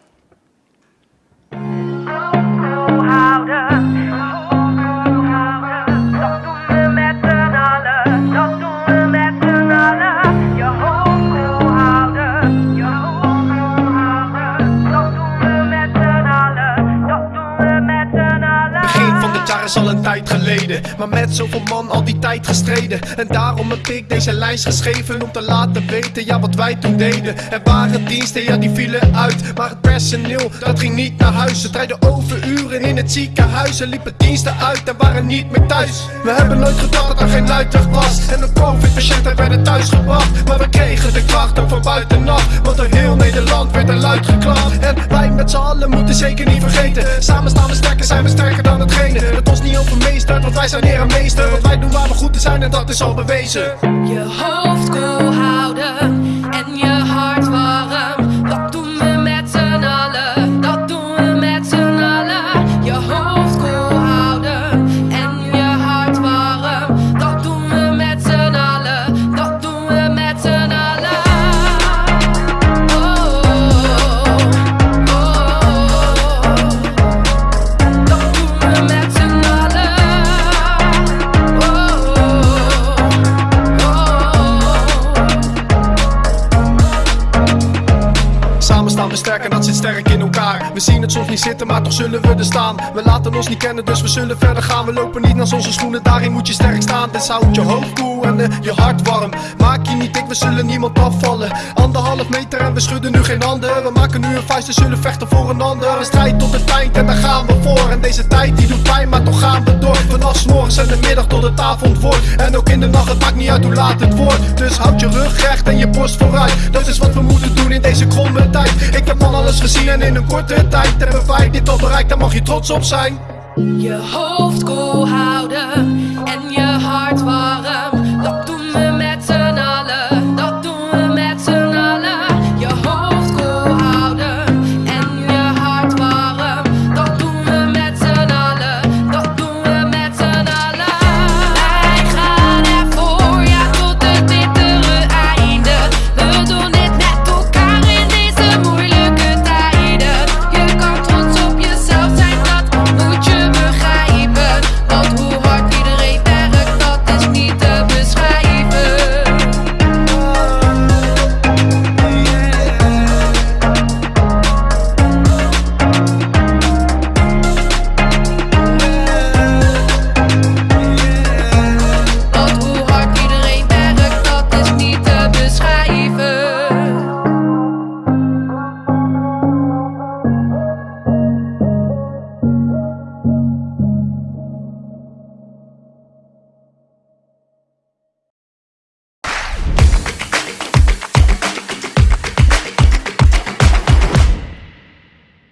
Maar met zoveel man al die tijd gestreden. En daarom heb ik deze lijst geschreven om te laten weten, ja, wat wij toen deden. Er waren diensten, ja, die vielen uit. Maar het personeel, dat ging niet naar huis. Ze draaiden overuren in het ziekenhuis. Er liepen diensten uit en waren niet meer thuis. We hebben nooit gedacht dat er geen uitweg was. En de COVID-patiënten werden thuisgebracht. Maar we kregen de kracht ook van buitenaf. Want door heel Nederland werd er luid geklapt. En wij met z'n allen moeten zeker niet vergeten. Samen staan we sterker, zijn we sterker dan hetgene. Het ons niet overmeesterd, wij zijn hier een meester. Want wij doen waar we goed in zijn en dat is al bewezen. Je hoofd koel houden en je soms niet zitten, maar toch zullen we er staan. We laten ons niet kennen, dus we zullen verder gaan. We lopen niet naar onze schoenen, daarin moet je sterk staan. Dus houd je hoofd koel en eh, je hart warm. Niet we zullen niemand afvallen. Anderhalf meter en we schudden nu geen handen. We maken nu een vuist en zullen vechten voor een ander. Een strijd tot het eind en daar gaan we voor. En deze tijd die doet pijn, maar toch gaan we door. Vanaf 's morgens en de middag tot het avond wordt. En ook in de nacht, het maakt niet uit hoe laat het wordt. Dus houd je rug recht en je borst vooruit. Dat is wat we moeten doen in deze kromme tijd. Ik heb van alles gezien en in een korte tijd hebben wij dit al bereikt. Daar mag je trots op zijn. Je hoofd koel houden en je